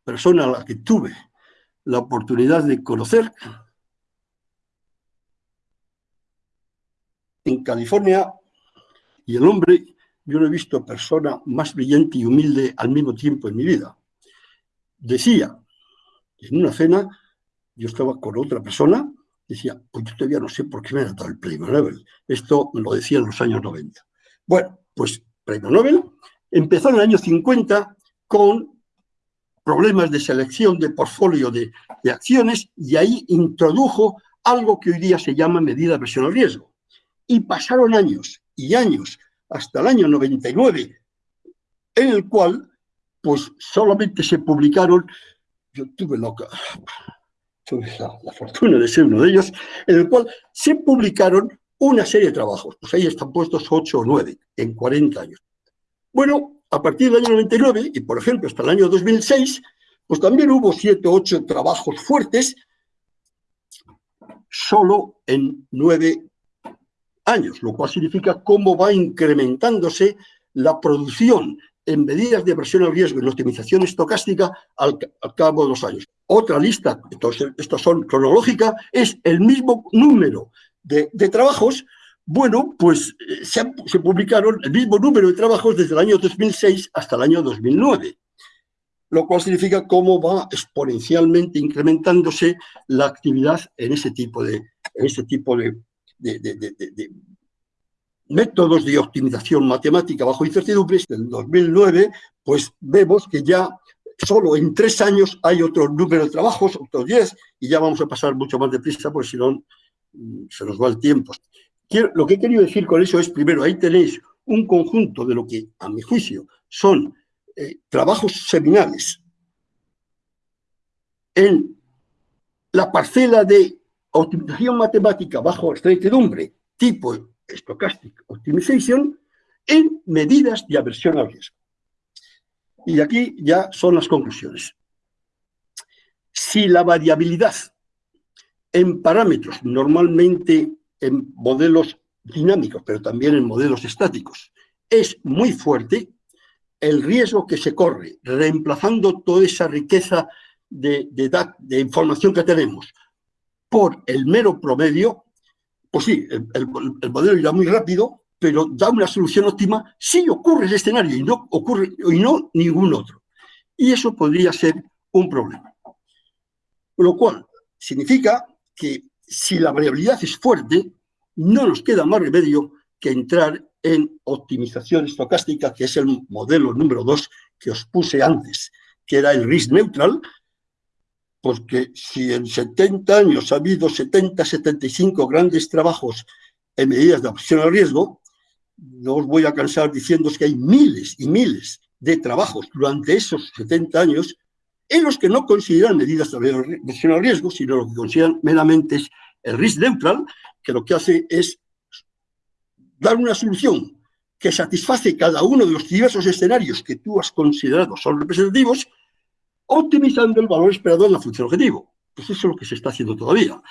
persona a la que tuve la oportunidad de conocer, en California y el hombre, yo no he visto persona más brillante y humilde al mismo tiempo en mi vida. Decía, en una cena, yo estaba con otra persona, decía, pues yo todavía no sé por qué me ha dado el premio Nobel. Esto me lo decía en los años 90. Bueno, pues premio Nobel empezó en el año 50 con problemas de selección de portfolio de, acciones y ahí introdujo algo que hoy día se llama medida de presión al riesgo. Y pasaron años y años, hasta el año 99, en el cual, pues solamente se publicaron, yo tuve la, la, fortuna de ser uno de ellos, en el cual se publicaron una serie de trabajos, pues ahí están puestos 8 o 9 en 40 años. Bueno, a partir del año 99, y por ejemplo hasta el año 2006, pues también hubo 7 o 8 trabajos fuertes, solo en 9 años, lo cual significa cómo va incrementándose la producción en medidas de presión al riesgo y optimización estocástica al, cabo de los años. Otra lista, entonces, estas son cronológicas, es el mismo número de, trabajos, bueno, pues eh, se, publicaron el mismo número de trabajos desde el año 2006 hasta el año 2009, lo cual significa cómo va exponencialmente incrementándose la actividad en ese tipo de, en ese tipo de, métodos de optimización matemática bajo incertidumbres, del 2009, pues vemos que ya solo en tres años hay otro número de trabajos, otros diez, y ya vamos a pasar mucho más deprisa, porque si no se nos va el tiempo. lo que he querido decir con eso es, primero, ahí tenéis un conjunto de lo que, a mi juicio, son eh, trabajos seminales en la parcela de optimización matemática bajo incertidumbre, tipo Stochastic Optimization, en medidas de aversión al riesgo. Y aquí ya son las conclusiones. Si la variabilidad en parámetros, normalmente en modelos dinámicos, pero también en modelos estáticos, es muy fuerte, el riesgo que se corre, reemplazando toda esa riqueza de, información que tenemos por el mero promedio, pues sí, el, modelo irá muy rápido, pero da una solución óptima si ocurre ese escenario y no ocurre y no ningún otro. Y eso podría ser un problema. Lo cual significa que si la variabilidad es fuerte, no nos queda más remedio que entrar en optimización estocástica, que es el modelo número dos que os puse antes, que era el risk neutral, porque si en 70 años ha habido 70, 75 grandes trabajos en medidas de adaptación al riesgo, no os voy a cansar diciendo que hay miles y miles de trabajos durante esos 70 años en los que no consideran medidas de adaptación al riesgo, sino lo que consideran meramente es el risk neutral, que lo que hace es dar una solución que satisface cada uno de los diversos escenarios que tú has considerado son representativos, optimizando el valor esperado en la función objetivo. Pues eso es lo que se está haciendo todavía.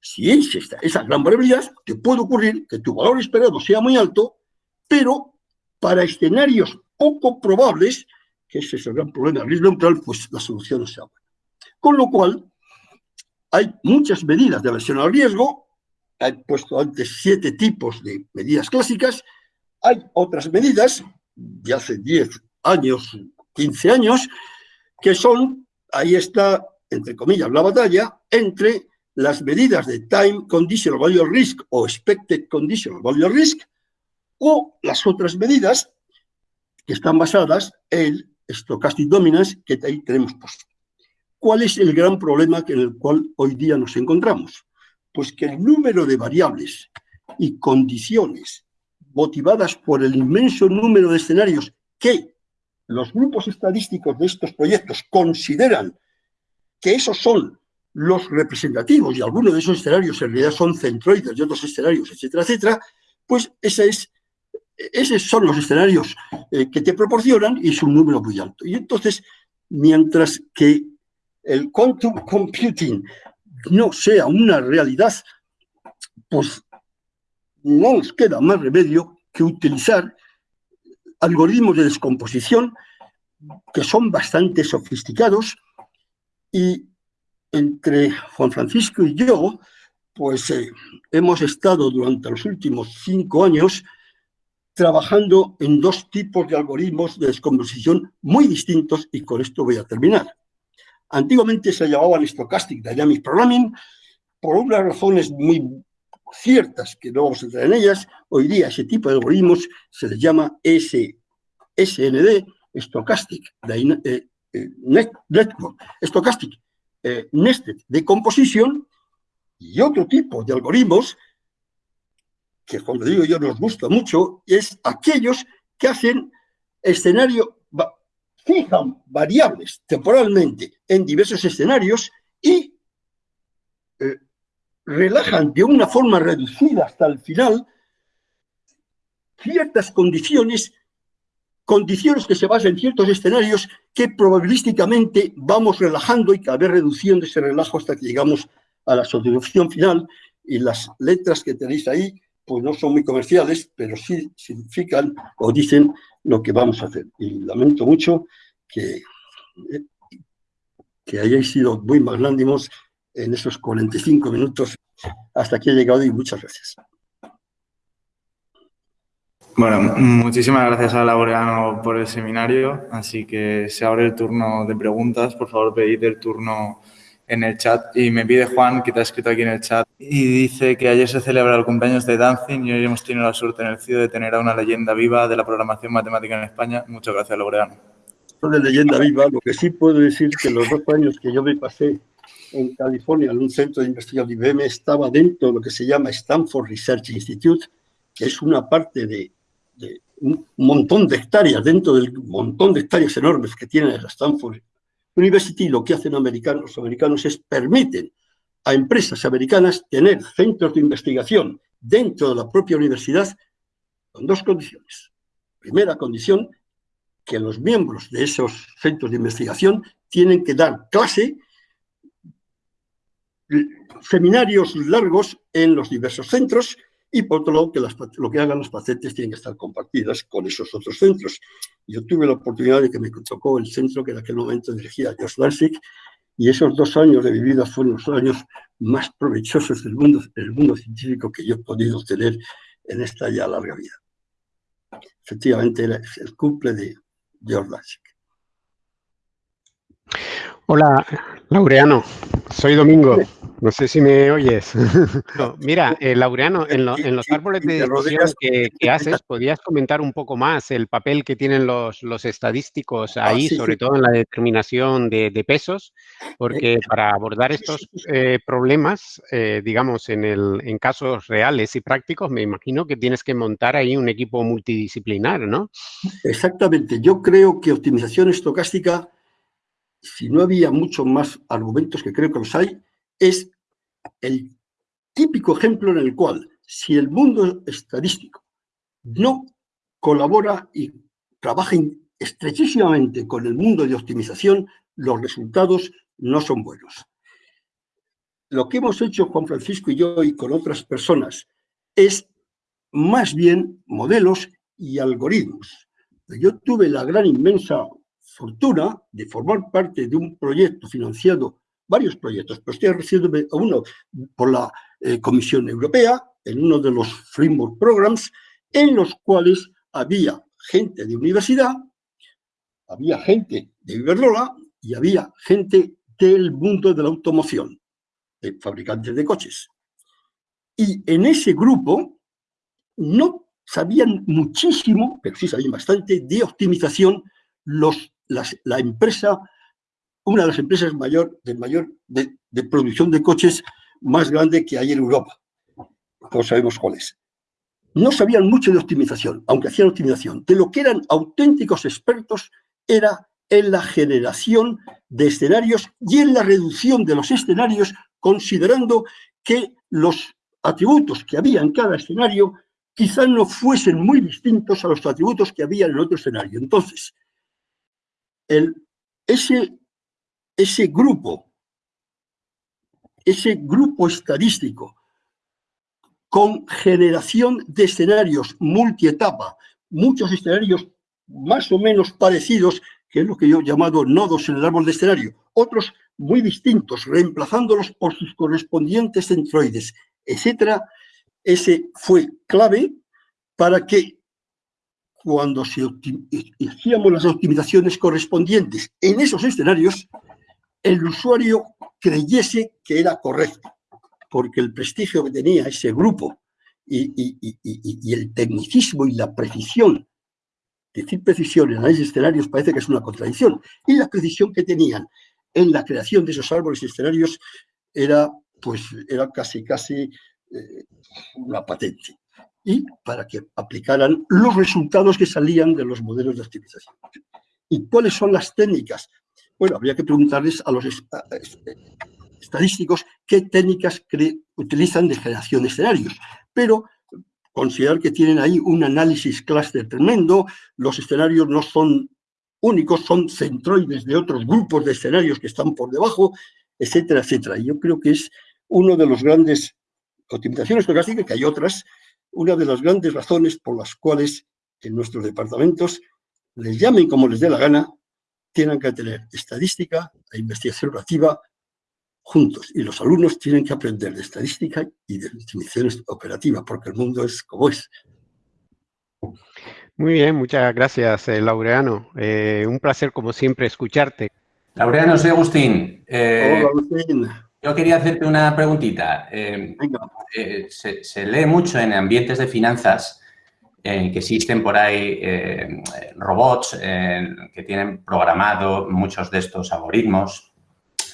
Si es esta, esa gran variabilidad, te puede ocurrir que tu valor esperado sea muy alto, pero para escenarios poco probables, que ese es el gran problema. Del riesgo neutral, pues la solución no sea buena. Con lo cual, hay muchas medidas de aversión al riesgo, he puesto antes siete tipos de medidas clásicas, hay otras medidas de hace 10 años, 15 años, que son, ahí está, entre comillas, la batalla entre las medidas de Time Conditional Value Risk o Expected Conditional Value Risk o las otras medidas que están basadas en Stochastic Dominance que ahí tenemos puesto. ¿Cuál es el gran problema en el cual hoy día nos encontramos? Pues que el número de variables y condiciones motivadas por el inmenso número de escenarios que los grupos estadísticos de estos proyectos consideran que esos son los representativos y algunos de esos escenarios en realidad son centroides y otros escenarios, etcétera, etcétera, pues ese es, esos son los escenarios eh, que te proporcionan y es un número muy alto. Y entonces, mientras que el quantum computing no sea una realidad, pues no nos queda más remedio que utilizar algoritmos de descomposición que son bastante sofisticados y entre Juan Francisco y yo, pues eh, hemos estado durante los últimos cinco años trabajando en dos tipos de algoritmos de descomposición muy distintos y con esto voy a terminar. Antiguamente se llamaban Stochastic Dynamic Programming por unas razones muy ciertas, que no vamos a entrar en ellas, hoy día ese tipo de algoritmos se les llama S, SND, Stochastic eh, eh, Network, Stochastic eh, Nested Decomposition, y otro tipo de algoritmos que, como digo yo, nos gusta mucho, es aquellos que hacen escenario, fijan variables temporalmente en diversos escenarios y relajan de una forma reducida hasta el final ciertas condiciones, condiciones que se basan en ciertos escenarios que probabilísticamente vamos relajando y cada vez reduciendo ese relajo hasta que llegamos a la solución final. Y las letras que tenéis ahí pues no son muy comerciales, pero sí significan o dicen lo que vamos a hacer. Y lamento mucho que, que hayáis sido muy magnánimos en esos 45 minutos hasta aquí he llegado y muchas gracias. Bueno, muchísimas gracias a Laureano por el seminario, así que se abre el turno de preguntas. Por favor, pedid el turno en el chat. Y me pide Juan, que te ha escrito aquí en el chat, y dice que ayer se celebra el cumpleaños de Dancing y hoy hemos tenido la suerte en el CIO de tener a una leyenda viva de la programación matemática en España. Muchas gracias, Laureano. De leyenda viva, lo que sí puedo decir que los dos años que yo me pasé en California, en un centro de investigación de IBM, estaba dentro de lo que se llama Stanford Research Institute, que es una parte de, un montón de hectáreas, dentro del montón de hectáreas enormes que tiene la Stanford University, lo que hacen los americanos es permiten a empresas americanas tener centros de investigación dentro de la propia universidad con dos condiciones. Primera condición, que los miembros de esos centros de investigación tienen que dar clase seminarios largos en los diversos centros y por otro lado que lo que hagan los pacientes tienen que estar compartidas con esos otros centros. Yo tuve la oportunidad de que me tocó el centro que en aquel momento dirigía Josh Lansing y esos dos años de mi vida fueron los años más provechosos del mundo, del mundo científico que yo he podido tener en esta ya larga vida. Efectivamente, era el cumple de George Lansing. Hola, Laureano. Soy Domingo. No sé si me oyes. mira, eh, Laureano, en, los árboles de decisión que, haces, ¿podrías comentar un poco más el papel que tienen los, estadísticos ah, ahí, sobre todo en la determinación de, pesos? Porque para abordar estos eh, problemas, eh, digamos, en, el, en casos reales y prácticos, me imagino que tienes que montar ahí un equipo multidisciplinar, ¿no? Exactamente. Yo creo que optimización estocástica, si no había muchos más argumentos que creo que los hay, es el típico ejemplo en el cual si el mundo estadístico no colabora y trabaja estrechísimamente con el mundo de optimización, los resultados no son buenos. Lo que hemos hecho Juan Francisco y yo y con otras personas es más bien modelos y algoritmos. Yo tuve la gran inmensa fortuna de formar parte de un proyecto financiado varios proyectos, pero estoy refiriéndome a uno por la eh, Comisión Europea, en uno de los Framework Programs, en los cuales había gente de universidad, había gente de Iberdrola y había gente del mundo de la automoción, de fabricantes de coches. Y en ese grupo no sabían muchísimo, pero sí sabían bastante, de optimización los, la empresa una de las empresas mayor, de, mayor de, producción de coches más grande que hay en Europa. Todos sabemos cuál es. No sabían mucho de optimización, aunque hacían optimización. De lo que eran auténticos expertos era en la generación de escenarios y en la reducción de los escenarios, considerando que los atributos que había en cada escenario quizás no fuesen muy distintos a los atributos que había en el otro escenario. Entonces, el, ese ese grupo, ese grupo estadístico con generación de escenarios multietapa, muchos escenarios más o menos parecidos, que es lo que yo he llamado nodos en el árbol de escenario, otros muy distintos, reemplazándolos por sus correspondientes centroides, etcétera, ese fue clave para que cuando hacíamos las optimizaciones correspondientes en esos escenarios, el usuario creyese que era correcto, porque el prestigio que tenía ese grupo y, el tecnicismo y la precisión, decir precisión en análisis de escenarios parece que es una contradicción, y la precisión que tenían en la creación de esos árboles y escenarios era, pues, era casi, casi eh, una patente. Y para que aplicaran los resultados que salían de los modelos de optimización. ¿Y cuáles son las técnicas bueno, habría que preguntarles a los estadísticos qué técnicas utilizan de generación de escenarios, pero considerar que tienen ahí un análisis clúster tremendo, los escenarios no son únicos, son centroides de otros grupos de escenarios que están por debajo, etcétera, etcétera. Y yo creo que es uno de los grandes, optimizaciones estocásticas, que hay otras, una de las grandes razones por las cuales en nuestros departamentos les llamen como les dé la gana, tienen que tener estadística e investigación relativa juntos. Y los alumnos tienen que aprender de estadística y de definiciones operativas, porque el mundo es como es. Muy bien, muchas gracias, eh, Laureano. Eh, un placer, como siempre, escucharte. Laureano, soy Agustín. Eh, Hola, Agustín. Yo quería hacerte una preguntita. Se, se, lee mucho en ambientes de finanzas que existen por ahí eh, robots que tienen programado muchos de estos algoritmos,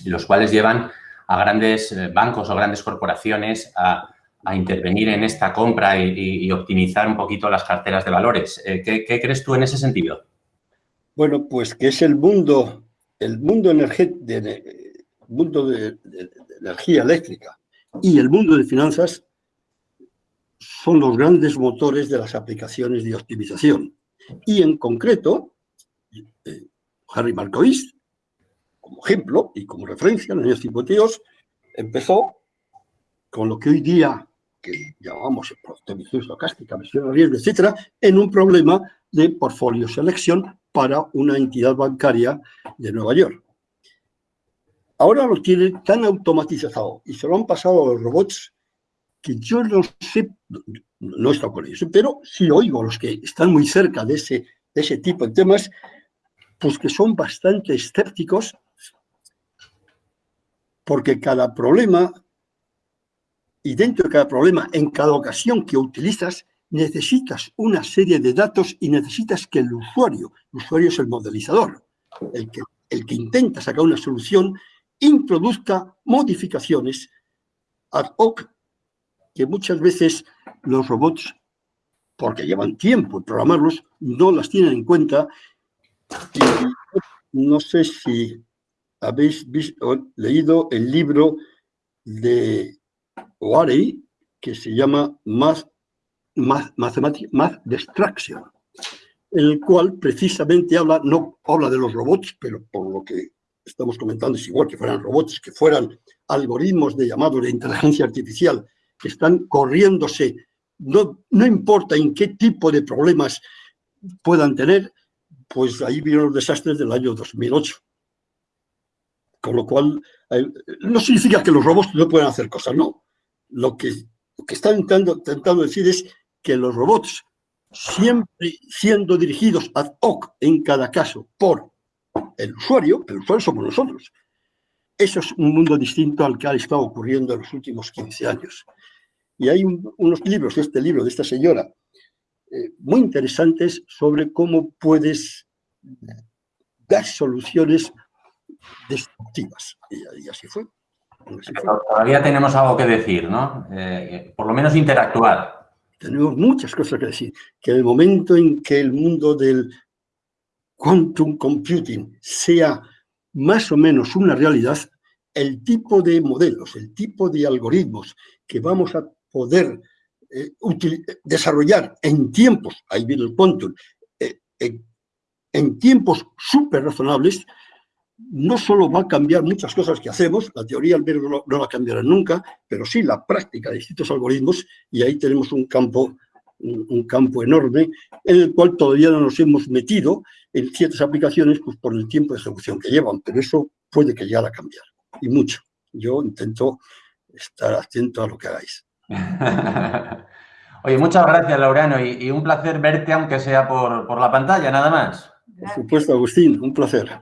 los cuales llevan a grandes eh, bancos o grandes corporaciones a, intervenir en esta compra y, optimizar un poquito las carteras de valores. Eh, ¿qué, crees tú en ese sentido? Bueno, pues que es el mundo, el mundo, de, mundo de energía eléctrica y el mundo de finanzas son los grandes motores de las aplicaciones de optimización. Y en concreto, eh, Harry Markowitz, como ejemplo y como referencia en los años 52, empezó con lo que hoy día que llamamos optimización estocástica, misión de riesgo, etcétera, en un problema de portfolio selección para una entidad bancaria de Nueva York. Ahora lo tiene tan automatizado y se lo han pasado a los robots que yo no sé, no he estado con ellos, pero sí oigo a los que están muy cerca de ese, ese tipo de temas, pues que son bastante escépticos, porque cada problema y dentro de cada problema, en cada ocasión que utilizas, necesitas una serie de datos y necesitas que el usuario, el usuario es el modelizador, el que, el que intenta sacar una solución, introduzca modificaciones ad hoc que muchas veces los robots, porque llevan tiempo en programarlos, no las tienen en cuenta. Y no sé si habéis leído el libro de Warey, que se llama Math, Math, Math Destruction, el cual precisamente habla, no habla de los robots, pero por lo que estamos comentando es igual que fueran robots, que fueran algoritmos de llamado de inteligencia artificial que están corriéndose, no, no importa en qué tipo de problemas puedan tener, pues ahí vieron los desastres del año 2008. Con lo cual, no significa que los robots no puedan hacer cosas, no. Lo que, lo que están intentando, decir es que los robots, siempre siendo dirigidos ad hoc en cada caso por el usuario, el usuario somos nosotros. Eso es un mundo distinto al que ha estado ocurriendo en los últimos 15 años. Y hay unos libros, este libro de esta señora, eh, muy interesantes sobre cómo puedes dar soluciones destructivas. Y, así, fue. Todavía tenemos algo que decir, ¿no? Eh, por lo menos interactuar. Tenemos muchas cosas que decir. Que en el momento en que el mundo del quantum computing sea más o menos una realidad, el tipo de modelos, el tipo de algoritmos que vamos a poder eh, desarrollar en tiempos, ahí viene el quantum, eh, en tiempos súper razonables, no solo va a cambiar muchas cosas que hacemos, la teoría al menos no, no, la cambiará nunca, pero sí la práctica de distintos algoritmos, y ahí tenemos un campo, un, campo enorme en el cual todavía no nos hemos metido en ciertas aplicaciones pues, por el tiempo de ejecución que llevan, pero eso puede que llegue a cambiar, y mucho. Yo intento estar atento a lo que hagáis. [laughs] Oye, muchas gracias, Laureano, y, un placer verte, aunque sea por, por la pantalla, nada más. Por supuesto, Agustín, un placer.